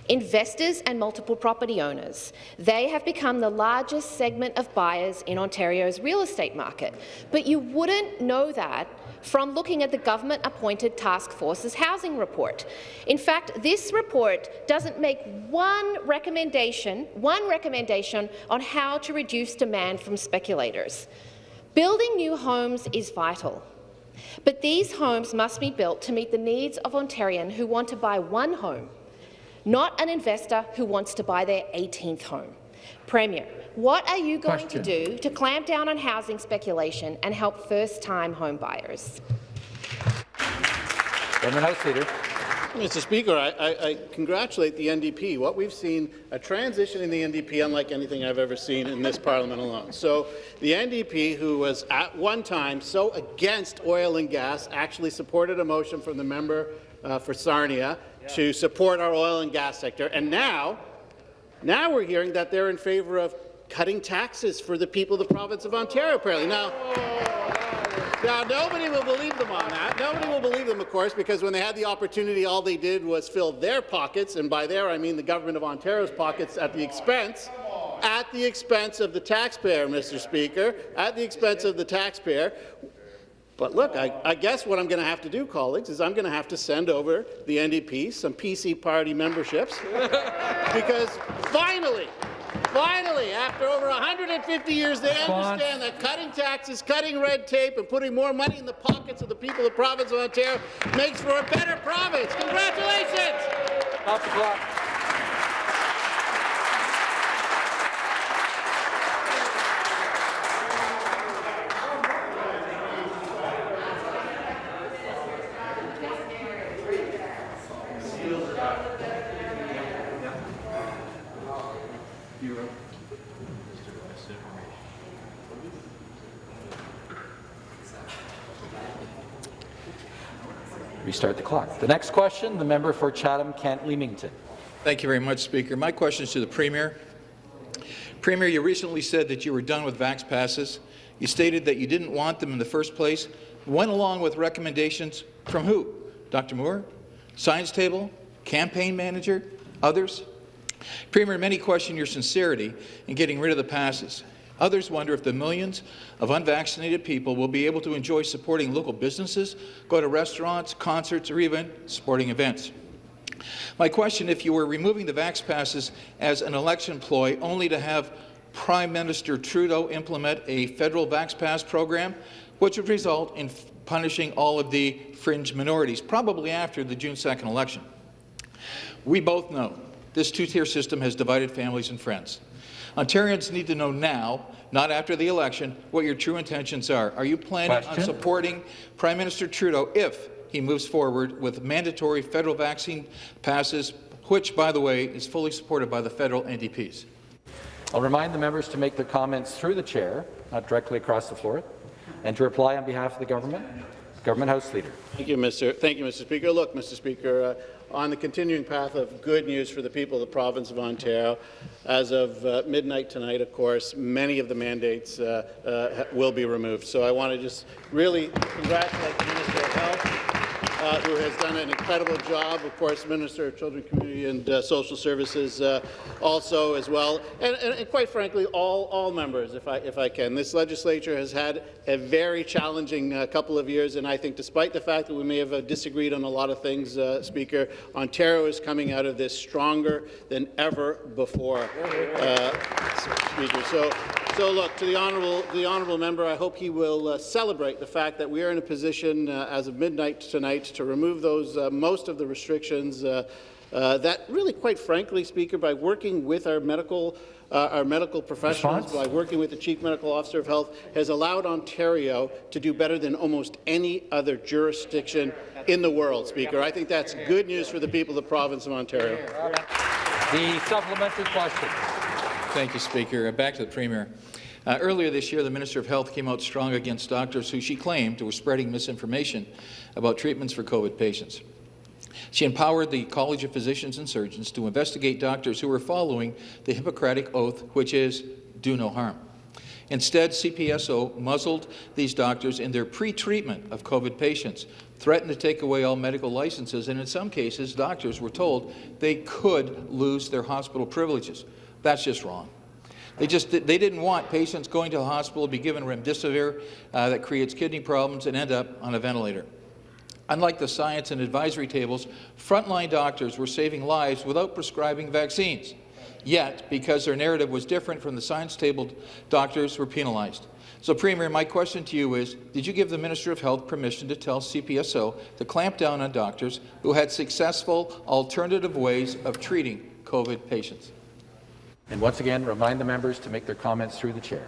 Investors and multiple property owners. They have become the largest segment of buyers in Ontario's real estate market. But you wouldn't know that from looking at the government-appointed task force's housing report. In fact, this report doesn't make one recommendation, one recommendation on how to reduce demand from speculators. Building new homes is vital. But these homes must be built to meet the needs of Ontarians who want to buy one home, not an investor who wants to buy their 18th home. Premier, what are you going Question. to do to clamp down on housing speculation and help first-time home buyers? House Leader. Mr. Speaker, I, I, I, congratulate the NDP. What we've seen, a transition in the NDP unlike anything I've ever seen in this parliament alone. So the NDP, who was at one time so against oil and gas, actually supported a motion from the member uh, for Sarnia yeah. to support our oil and gas sector. And now, now we're hearing that they're in favour of cutting taxes for the people of the province of Ontario, apparently. Now, now, nobody will believe them on that. Nobody will believe them, of course, because when they had the opportunity, all they did was fill their pockets, and by there I mean the government of Ontario's pockets at the expense at the expense of the taxpayer, Mr. Speaker, at the expense of the taxpayer. But look, I, I guess what I'm going to have to do, colleagues, is I'm going to have to send over the NDP some PC party memberships because finally, Finally, after over 150 years, they understand that cutting taxes, cutting red tape, and putting more money in the pockets of the people of the province of Ontario makes for a better province. Congratulations! Off the clock. The. The next question, the member for Chatham-Kent-Leamington. Thank you very much, Speaker. My question is to the Premier. Premier, you recently said that you were done with Vax passes. You stated that you didn't want them in the first place. Went along with recommendations from who? Dr. Moore? Science Table? Campaign manager? Others? Premier, many question your sincerity in getting rid of the passes. Others wonder if the millions of unvaccinated people will be able to enjoy supporting local businesses, go to restaurants, concerts, or even sporting events. My question, if you were removing the Vax passes as an election ploy only to have Prime Minister Trudeau implement a federal Vax Pass program, which would result in punishing all of the fringe minorities, probably after the June 2nd election. We both know this two-tier system has divided families and friends. Ontarians need to know now, not after the election, what your true intentions are. Are you planning Question? on supporting Prime Minister Trudeau if he moves forward with mandatory federal vaccine passes, which, by the way, is fully supported by the federal NDPs? I'll remind the members to make their comments through the chair, not directly across the floor, and to reply on behalf of the government. Government House Leader. Thank you, Mr. Thank you, Mr. Speaker. Look, Mr. Speaker, uh, on the continuing path of good news for the people of the province of Ontario. As of uh, midnight tonight, of course, many of the mandates uh, uh, will be removed. So I want to just really congratulate the Minister of Health uh, who has done an incredible job. Of course, Minister of Children, Community and uh, Social Services uh, also as well. And, and, and, quite frankly, all, all members, if I, if I can. This legislature has had a very challenging uh, couple of years, and I think despite the fact that we may have uh, disagreed on a lot of things, uh, Speaker, Ontario is coming out of this stronger than ever before, Speaker. So so, look, to the honourable, the honourable member, I hope he will uh, celebrate the fact that we are in a position uh, as of midnight tonight to remove those uh, most of the restrictions uh, uh, that really, quite frankly, Speaker, by working with our medical uh, our medical professionals, Response? by working with the Chief Medical Officer of Health, has allowed Ontario to do better than almost any other jurisdiction in the world, Speaker. I think that's good news for the people of the province of Ontario. The supplementary question. Thank you, Speaker. Back to the Premier. Uh, earlier this year, the Minister of Health came out strong against doctors who she claimed were spreading misinformation about treatments for COVID patients. She empowered the College of Physicians and Surgeons to investigate doctors who were following the Hippocratic Oath, which is do no harm. Instead, CPSO muzzled these doctors in their pre-treatment of COVID patients, threatened to take away all medical licenses, and in some cases, doctors were told they could lose their hospital privileges. That's just wrong. They just they didn't want patients going to the hospital to be given remdesivir uh, that creates kidney problems and end up on a ventilator. Unlike the science and advisory tables, frontline doctors were saving lives without prescribing vaccines. Yet, because their narrative was different from the science table, doctors were penalized. So, Premier, my question to you is, did you give the Minister of Health permission to tell CPSO to clamp down on doctors who had successful alternative ways of treating COVID patients? And once again, remind the members to make their comments through the chair.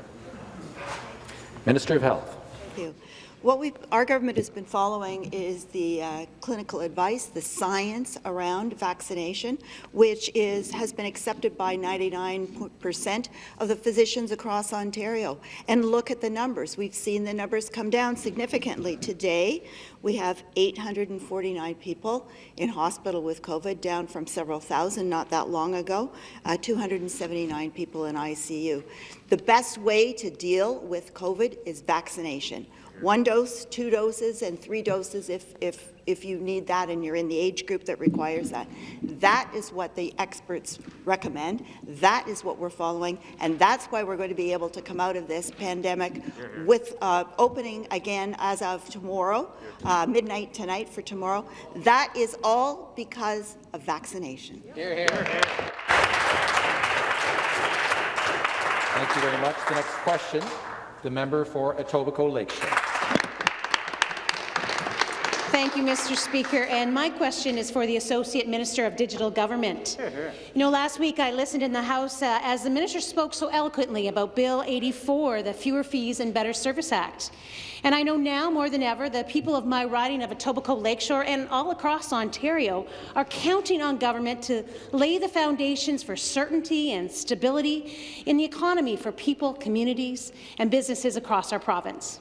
Minister of Health. Thank you. What we our government has been following is the uh, clinical advice, the science around vaccination, which is has been accepted by 99% of the physicians across Ontario. And look at the numbers. We've seen the numbers come down significantly. Today, we have 849 people in hospital with COVID, down from several thousand not that long ago, uh, 279 people in ICU. The best way to deal with COVID is vaccination one dose, two doses, and three doses if, if, if you need that and you're in the age group that requires that. That is what the experts recommend. That is what we're following, and that's why we're going to be able to come out of this pandemic with uh, opening again as of tomorrow, uh, midnight tonight for tomorrow. That is all because of vaccination. Hear, hear. Thank you very much. The next question, the member for Etobicoke Lakeshore. Thank you, Mr. Speaker. And my question is for the Associate Minister of Digital Government. You know, last week I listened in the House uh, as the minister spoke so eloquently about Bill 84, the Fewer Fees and Better Service Act. And I know now more than ever the people of my riding of Etobicoke Lakeshore and all across Ontario are counting on government to lay the foundations for certainty and stability in the economy for people, communities and businesses across our province.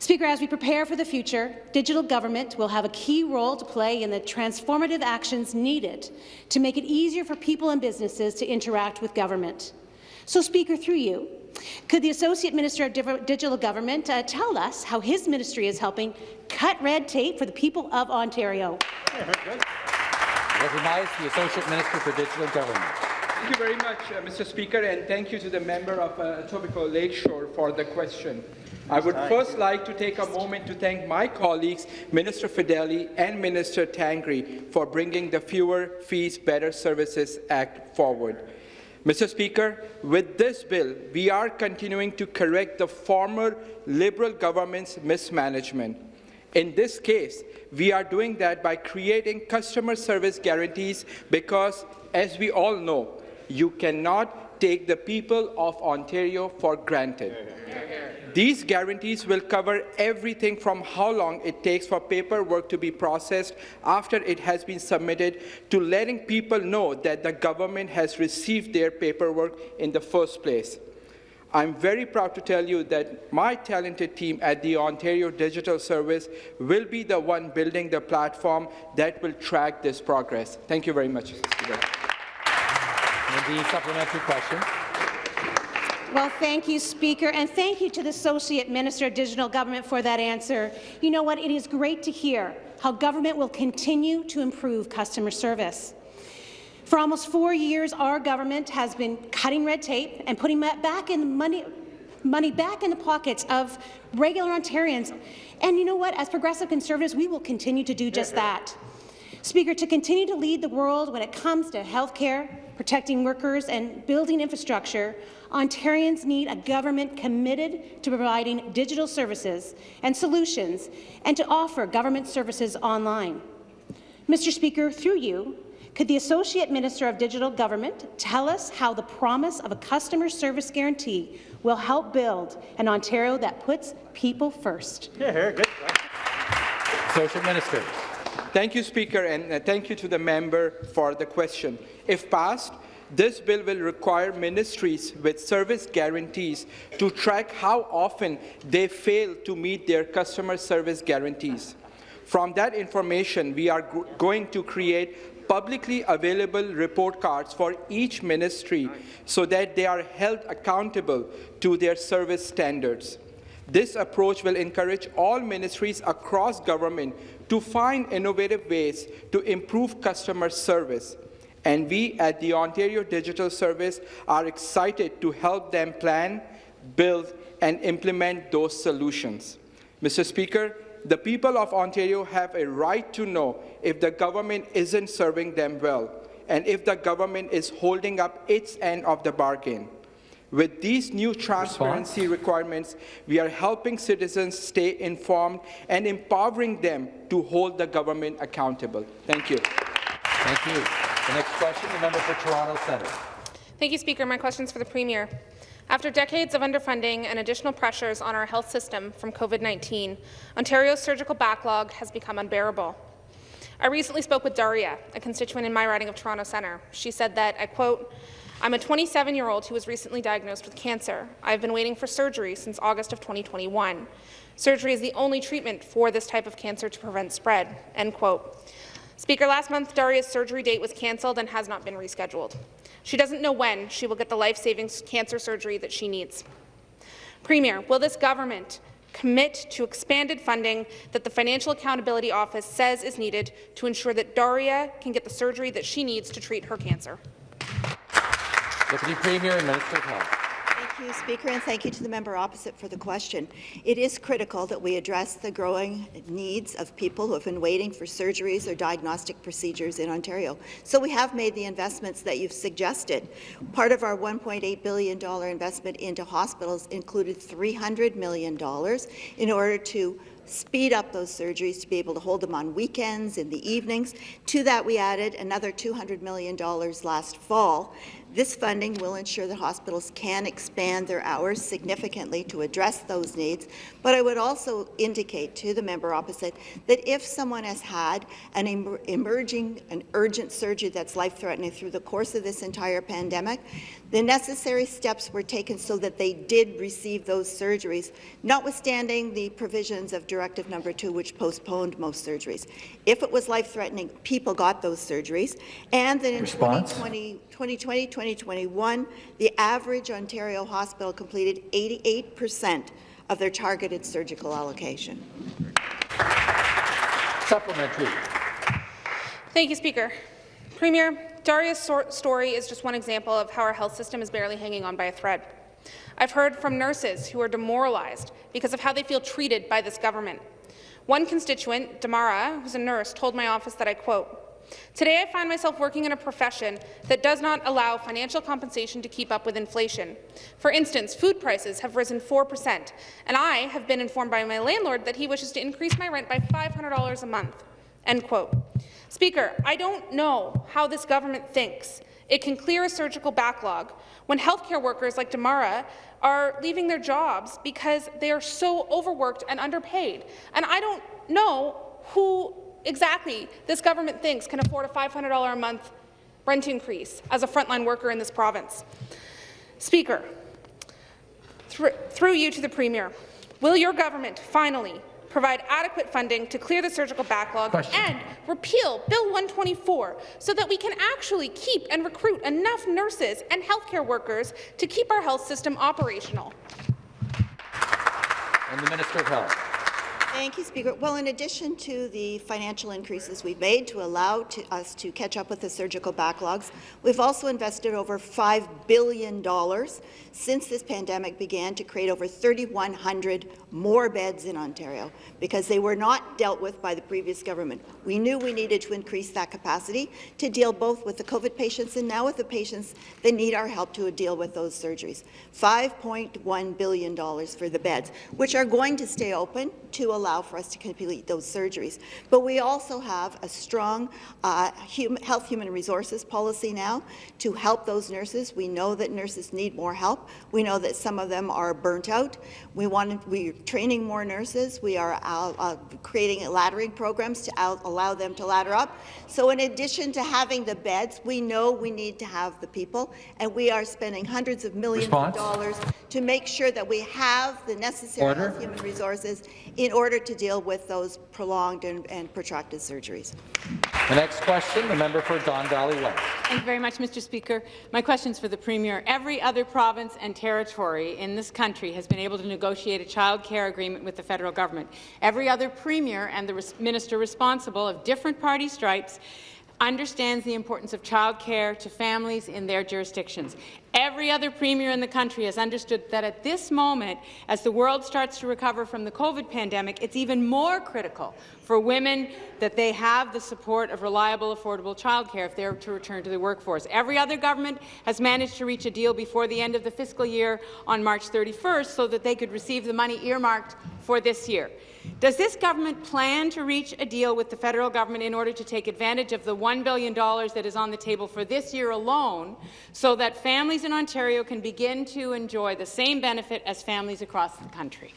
Speaker, as we prepare for the future, digital government will have a key role to play in the transformative actions needed to make it easier for people and businesses to interact with government. So, Speaker, through you, could the Associate Minister of Digital Government uh, tell us how his ministry is helping cut red tape for the people of Ontario? Recognize the Associate Minister for Digital Government. Thank you very much, uh, Mr. Speaker, and thank you to the member of uh, Etobicoke Lakeshore for the question. I would first like to take a moment to thank my colleagues, Minister Fedeli and Minister Tangri, for bringing the Fewer Fees, Better Services Act forward. Mr. Speaker, with this bill, we are continuing to correct the former Liberal government's mismanagement. In this case, we are doing that by creating customer service guarantees because, as we all know, you cannot take the people of Ontario for granted. These guarantees will cover everything from how long it takes for paperwork to be processed after it has been submitted to letting people know that the government has received their paperwork in the first place. I'm very proud to tell you that my talented team at the Ontario Digital Service will be the one building the platform that will track this progress. Thank you very much. And the supplementary question. Well, thank you, Speaker, and thank you to the Associate Minister of Digital Government for that answer. You know what? It is great to hear how government will continue to improve customer service. For almost four years, our government has been cutting red tape and putting back in money, money back in the pockets of regular Ontarians. And you know what? As progressive Conservatives, we will continue to do just that. Speaker, to continue to lead the world when it comes to health care, protecting workers and building infrastructure, Ontarians need a government committed to providing digital services and solutions and to offer government services online. Mr. Speaker, through you, could the Associate Minister of Digital Government tell us how the promise of a customer service guarantee will help build an Ontario that puts people first? Yeah, good. Associate Minister. Thank you, Speaker, and uh, thank you to the member for the question. If passed, This bill will require ministries with service guarantees to track how often they fail to meet their customer service guarantees. From that information, we are going to create publicly available report cards for each ministry so that they are held accountable to their service standards. This approach will encourage all ministries across government to find innovative ways to improve customer service. And we at the Ontario Digital Service are excited to help them plan, build, and implement those solutions. Mr. Speaker, the people of Ontario have a right to know if the government isn't serving them well and if the government is holding up its end of the bargain. With these new transparency Response? requirements, we are helping citizens stay informed and empowering them to hold the government accountable. Thank you. Thank you. The next question, the member for Toronto Centre. Thank you, Speaker. My question is for the Premier. After decades of underfunding and additional pressures on our health system from COVID-19, Ontario's surgical backlog has become unbearable. I recently spoke with Daria, a constituent in my riding of Toronto Centre. She said that, I quote, I'm a 27-year-old who was recently diagnosed with cancer. I've been waiting for surgery since August of 2021. Surgery is the only treatment for this type of cancer to prevent spread. End quote. Speaker, last month, Daria's surgery date was cancelled and has not been rescheduled. She doesn't know when she will get the life-saving cancer surgery that she needs. Premier, will this government commit to expanded funding that the Financial Accountability Office says is needed to ensure that Daria can get the surgery that she needs to treat her cancer? Deputy Premier and Minister of Health. Thank you, Speaker, and thank you to the member opposite for the question. It is critical that we address the growing needs of people who have been waiting for surgeries or diagnostic procedures in Ontario. So we have made the investments that you've suggested. Part of our $1.8 billion investment into hospitals included $300 million in order to speed up those surgeries to be able to hold them on weekends, in the evenings. To that, we added another $200 million last fall this funding will ensure that hospitals can expand their hours significantly to address those needs, but I would also indicate to the member opposite that if someone has had an em emerging, an urgent surgery that's life-threatening through the course of this entire pandemic, the necessary steps were taken so that they did receive those surgeries, notwithstanding the provisions of Directive Number 2, which postponed most surgeries. If it was life-threatening, people got those surgeries, and then in 2020, 2020 2021, the average Ontario hospital completed 88 percent of their targeted surgical allocation. Supplementary. Thank you, Speaker. Premier, Daria's story is just one example of how our health system is barely hanging on by a thread. I've heard from nurses who are demoralized because of how they feel treated by this government. One constituent, Damara, who's a nurse, told my office that I quote, Today, I find myself working in a profession that does not allow financial compensation to keep up with inflation. For instance, food prices have risen 4 percent, and I have been informed by my landlord that he wishes to increase my rent by $500 a month. End quote. Speaker, I don't know how this government thinks it can clear a surgical backlog when healthcare workers like Damara are leaving their jobs because they are so overworked and underpaid. And I don't know who exactly this government thinks can afford a $500 a month rent increase as a frontline worker in this province. Speaker, th through you to the Premier, will your government finally provide adequate funding to clear the surgical backlog Question. and repeal Bill 124 so that we can actually keep and recruit enough nurses and healthcare workers to keep our health system operational? And the Minister of Health. Thank you, Speaker. Well, in addition to the financial increases we've made to allow to us to catch up with the surgical backlogs, we've also invested over $5 billion since this pandemic began to create over 3,100 more beds in Ontario because they were not dealt with by the previous government. We knew we needed to increase that capacity to deal both with the COVID patients and now with the patients that need our help to deal with those surgeries. $5.1 billion for the beds, which are going to stay open to allow for us to complete those surgeries. But we also have a strong uh, health human resources policy now to help those nurses. We know that nurses need more help. We know that some of them are burnt out. We want we're training more nurses. We are uh, uh, creating laddering programs to allow them to ladder up. So in addition to having the beds, we know we need to have the people, and we are spending hundreds of millions Response? of dollars to make sure that we have the necessary Order. human resources in order to deal with those prolonged and, and protracted surgeries. The next question, the member for Don Valley West. Thank you very much, Mr. Speaker. My question is for the Premier. Every other province and territory in this country has been able to negotiate a child care agreement with the federal government. Every other Premier and the minister responsible of different party stripes understands the importance of childcare to families in their jurisdictions. Every other premier in the country has understood that at this moment, as the world starts to recover from the COVID pandemic, it's even more critical for women that they have the support of reliable, affordable childcare if they're to return to the workforce. Every other government has managed to reach a deal before the end of the fiscal year on March 31st so that they could receive the money earmarked for this year. Does this government plan to reach a deal with the federal government in order to take advantage of the $1 billion that is on the table for this year alone so that families in Ontario can begin to enjoy the same benefit as families across the country?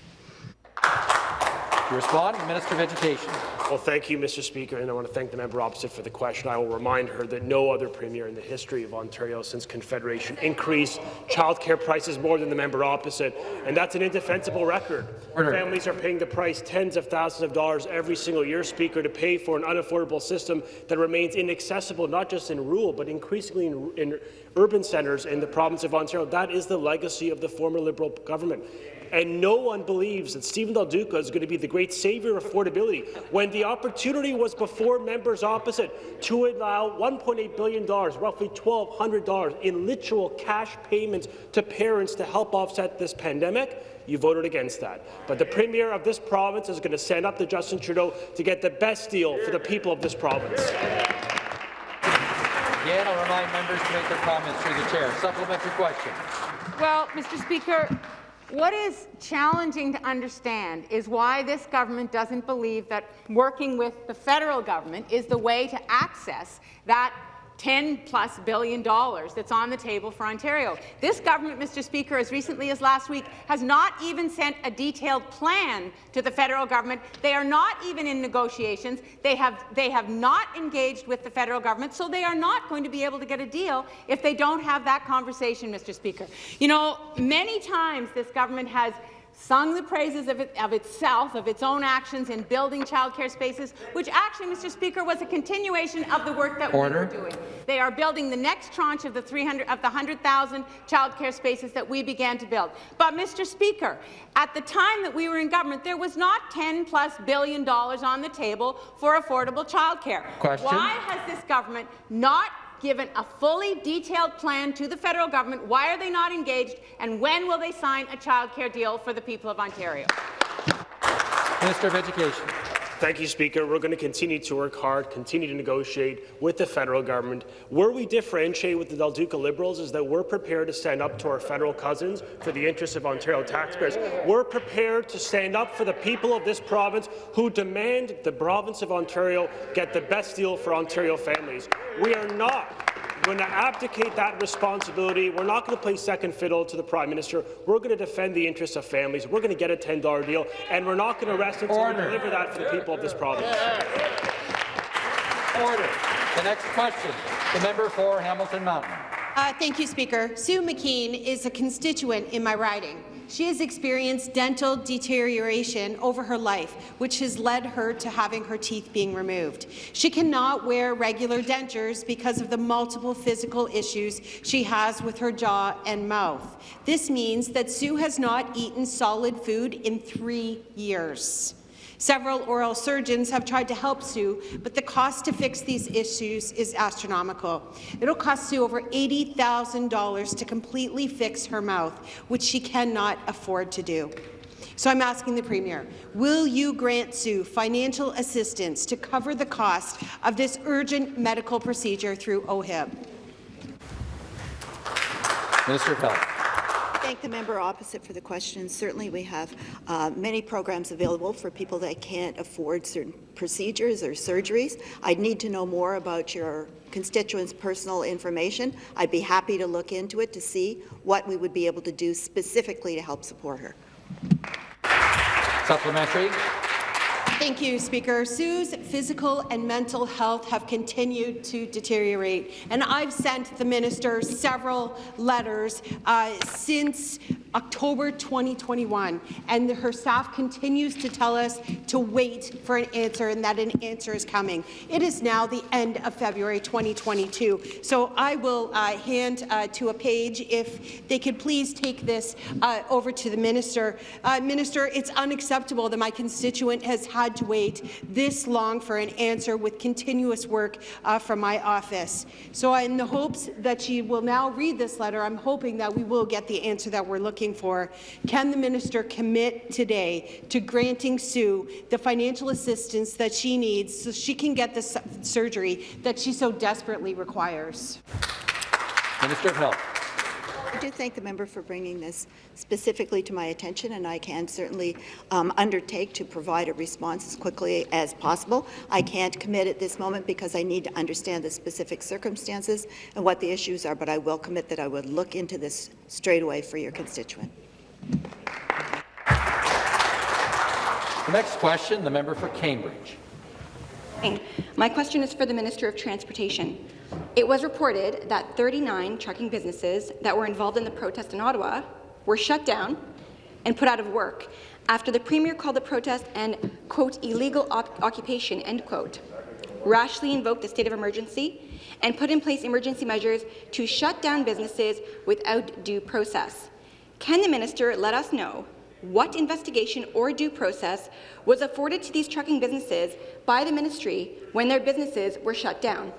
To respond, Minister of Education. Well, thank you, Mr. Speaker, and I want to thank the member opposite for the question. I will remind her that no other premier in the history of Ontario since Confederation increased childcare prices more than the member opposite, and that's an indefensible record. Order. Families are paying the price tens of thousands of dollars every single year, Speaker, to pay for an unaffordable system that remains inaccessible not just in rural, but increasingly in, in urban centres in the province of Ontario. That is the legacy of the former Liberal government and no one believes that Stephen Del Duca is going to be the great savior of affordability when the opportunity was before members opposite to allow $1.8 billion, roughly $1,200 in literal cash payments to parents to help offset this pandemic. You voted against that. But the Premier of this province is going to stand up to Justin Trudeau to get the best deal for the people of this province. Again, I'll remind members to make their comments through the chair. Supplementary question. Well, Mr. Speaker, what is challenging to understand is why this government doesn't believe that working with the federal government is the way to access that 10 plus billion dollars that's on the table for Ontario. This government, Mr. Speaker, as recently as last week, has not even sent a detailed plan to the federal government. They are not even in negotiations. They have, they have not engaged with the federal government, so they are not going to be able to get a deal if they don't have that conversation, Mr. Speaker. You know, many times this government has sung the praises of, it, of, itself, of its own actions in building childcare spaces, which actually, Mr. Speaker, was a continuation of the work that Order. we were doing. They are building the next tranche of the 300 of the 100,000 childcare spaces that we began to build. But, Mr. Speaker, at the time that we were in government, there was not 10 plus billion dollars on the table for affordable childcare. Question. Why has this government not given a fully detailed plan to the federal government? Why are they not engaged? And when will they sign a childcare deal for the people of Ontario? Minister of Education. Thank you, Speaker. We're going to continue to work hard, continue to negotiate with the federal government. Where we differentiate with the Del Duca Liberals is that we're prepared to stand up to our federal cousins for the interests of Ontario taxpayers. We're prepared to stand up for the people of this province who demand the province of Ontario get the best deal for Ontario families. We are not going to abdicate that responsibility. We're not going to play second fiddle to the Prime Minister. We're going to defend the interests of families. We're going to get a $10 deal, and we're not going to rest until Order. we deliver that for the people of this province. Order. The next question, the member for Hamilton Mountain. Uh, thank you, Speaker. Sue McKean is a constituent in my riding. She has experienced dental deterioration over her life, which has led her to having her teeth being removed. She cannot wear regular dentures because of the multiple physical issues she has with her jaw and mouth. This means that Sue has not eaten solid food in three years. Several oral surgeons have tried to help Sue, but the cost to fix these issues is astronomical. It'll cost Sue over $80,000 to completely fix her mouth, which she cannot afford to do. So I'm asking the Premier, will you grant Sue financial assistance to cover the cost of this urgent medical procedure through OHIP? Minister of Health. Thank the member opposite for the question. Certainly, we have uh, many programs available for people that can't afford certain procedures or surgeries. I'd need to know more about your constituents' personal information. I'd be happy to look into it to see what we would be able to do specifically to help support her. Supplementary. Thank you, Speaker. Sue's physical and mental health have continued to deteriorate, and I've sent the minister several letters uh, since October 2021, and her staff continues to tell us to wait for an answer and that an answer is coming. It is now the end of February 2022, so I will uh, hand uh, to a page if they could please take this uh, over to the minister. Uh, minister, it's unacceptable that my constituent has had to wait this long for an answer with continuous work uh, from my office. So in the hopes that she will now read this letter, I'm hoping that we will get the answer that we're looking for. Can the minister commit today to granting Sue the financial assistance that she needs so she can get the surgery that she so desperately requires? Minister of Health. I do thank the member for bringing this specifically to my attention, and I can certainly um, undertake to provide a response as quickly as possible. I can't commit at this moment because I need to understand the specific circumstances and what the issues are, but I will commit that I would look into this straight away for your constituent. The next question, the member for Cambridge. My question is for the Minister of Transportation. It was reported that 39 trucking businesses that were involved in the protest in Ottawa were shut down and put out of work after the Premier called the protest an, quote, illegal occupation, end quote, rashly invoked the state of emergency and put in place emergency measures to shut down businesses without due process. Can the minister let us know what investigation or due process was afforded to these trucking businesses by the ministry when their businesses were shut down?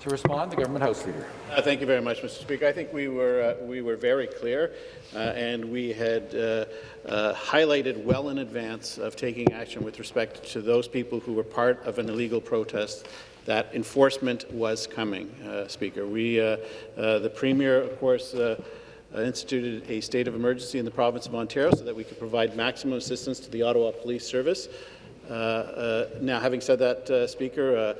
To respond, the government House Leader. Uh, thank you very much, Mr. Speaker. I think we were uh, we were very clear, uh, and we had uh, uh, highlighted well in advance of taking action with respect to those people who were part of an illegal protest that enforcement was coming. Uh, Speaker, we the Premier, of course. Uh, instituted a state of emergency in the province of Ontario so that we could provide maximum assistance to the Ottawa Police Service. Uh, uh, now, having said that, Speaker,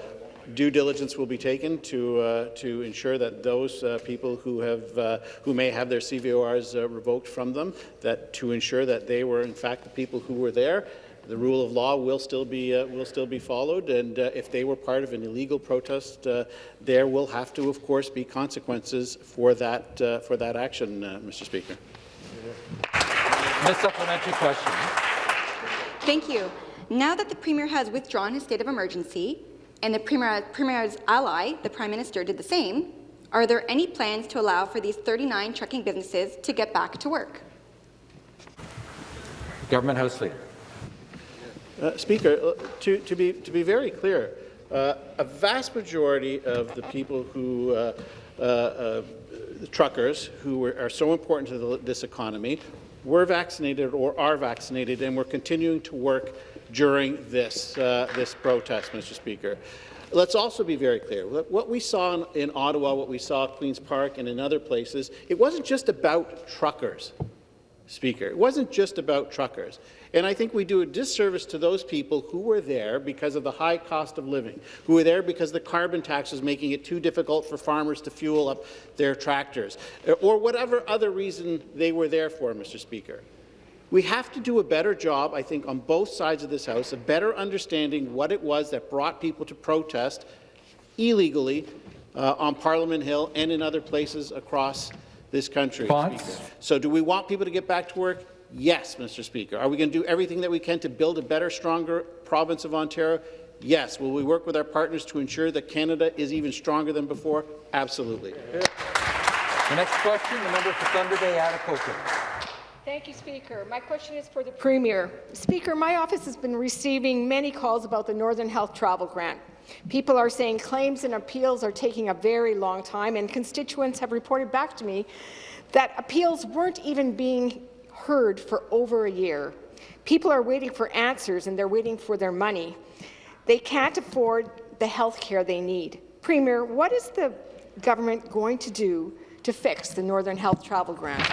due diligence will be taken to uh, to ensure that those uh, people who have uh, who may have their CVORs revoked from them, that to ensure that they were in fact the people who were there, the rule of law will still be uh, will still be followed, and uh, if they were part of an illegal protest, uh, there will have to, of course, be consequences for that uh, for that action, uh, Mr. Speaker. Ms. Supplementary question. Thank you. Now that the Premier has withdrawn his state of emergency, and the Premier, Premier's ally, the Prime Minister, did the same, are there any plans to allow for these 39 trucking businesses to get back to work? Government House Leader. Uh, Speaker, uh, to, to, be, to be very clear, uh, a vast majority of the people who, uh, uh, the truckers, who were, are so important to the, this economy, were vaccinated or are vaccinated, and we're continuing to work during this, this protest, Mr. Speaker. Let's also be very clear. What we saw in, in Ottawa, what we saw at Queen's Park and in other places, it wasn't just about truckers. Speaker. It wasn't just about truckers. And I think we do a disservice to those people who were there because of the high cost of living, who were there because the carbon tax was making it too difficult for farmers to fuel up their tractors, or whatever other reason they were there for, Mr. Speaker. We have to do a better job, I think, on both sides of this House of better understanding what it was that brought people to protest illegally uh, on Parliament Hill and in other places across this country. So do we want people to get back to work? Yes, Mr. Speaker. Are we going to do everything that we can to build a better, stronger province of Ontario? Yes. Will we work with our partners to ensure that Canada is even stronger than before? Absolutely. The next question, the member for Thunder Bay, Atikokan. Thank you, Speaker. My question is for the Premier. Speaker, my office has been receiving many calls about the Northern Health Travel Grant. People are saying claims and appeals are taking a very long time, and constituents have reported back to me that appeals weren't even being heard for over a year. People are waiting for answers, and they're waiting for their money. They can't afford the health care they need. Premier, what is the government going to do to fix the Northern Health Travel Grant?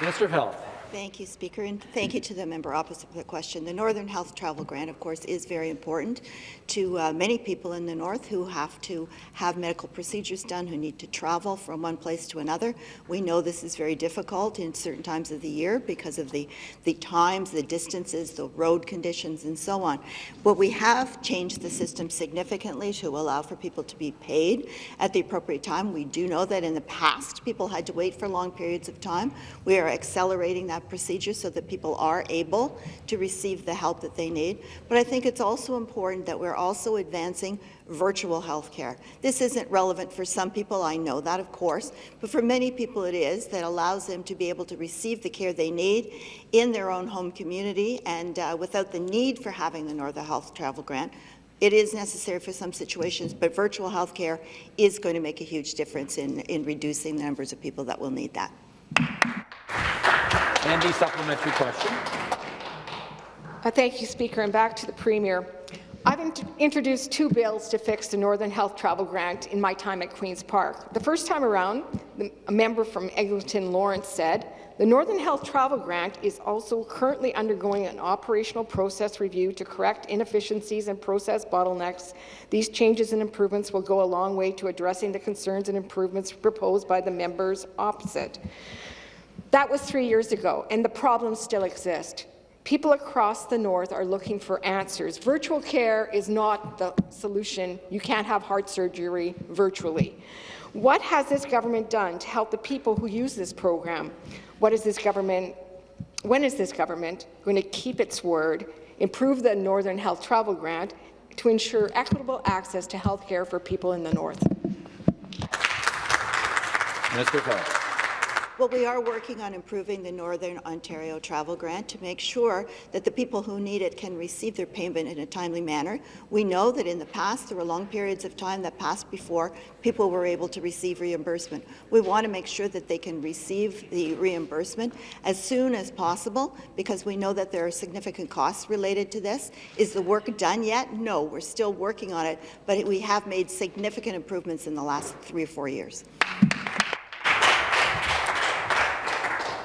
Minister of Health. Thank you, Speaker, and thank you to the member opposite for the question. The Northern Health Travel Grant, of course, is very important to uh, many people in the North who have to have medical procedures done, who need to travel from one place to another. We know this is very difficult in certain times of the year because of the, the times, the distances, the road conditions, and so on. But we have changed the system significantly to allow for people to be paid at the appropriate time. We do know that in the past, people had to wait for long periods of time. We are accelerating that procedure so that people are able to receive the help that they need. But I think it's also important that we're also advancing virtual health care. This isn't relevant for some people, I know that, of course, but for many people it is, that allows them to be able to receive the care they need in their own home community and uh, without the need for having the Northern Health Travel Grant. It is necessary for some situations, but virtual health care is going to make a huge difference in, in reducing the numbers of people that will need that. And the supplementary question. Uh, thank you, Speaker. And back to the Premier. I've int introduced two bills to fix the Northern Health Travel Grant in my time at Queen's Park. The first time around, the, a member from Eglinton Lawrence said, the Northern Health Travel Grant is also currently undergoing an operational process review to correct inefficiencies and process bottlenecks. These changes and improvements will go a long way to addressing the concerns and improvements proposed by the members opposite. That was three years ago, and the problems still exist. People across the north are looking for answers. Virtual care is not the solution. You can't have heart surgery virtually. What has this government done to help the people who use this program? What is this government, when is this government going to keep its word, improve the Northern Health Travel Grant to ensure equitable access to health care for people in the north? Of Health. Well, we are working on improving the Northern Ontario Travel Grant to make sure that the people who need it can receive their payment in a timely manner. We know that in the past there were long periods of time that passed before people were able to receive reimbursement. We want to make sure that they can receive the reimbursement as soon as possible because we know that there are significant costs related to this. Is the work done yet? No, we're still working on it, but we have made significant improvements in the last three or four years.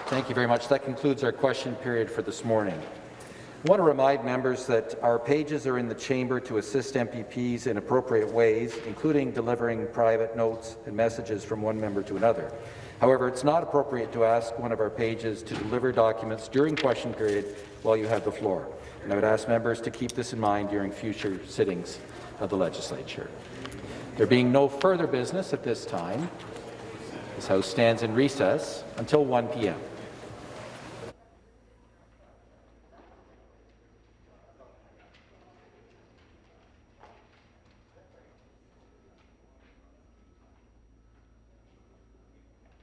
Thank you very much. That concludes our question period for this morning. I want to remind members that our pages are in the chamber to assist MPPs in appropriate ways, including delivering private notes and messages from one member to another. However, it's not appropriate to ask one of our pages to deliver documents during question period while you have the floor. And I would ask members to keep this in mind during future sittings of the legislature. There being no further business at this time, this House stands in recess until 1 p.m.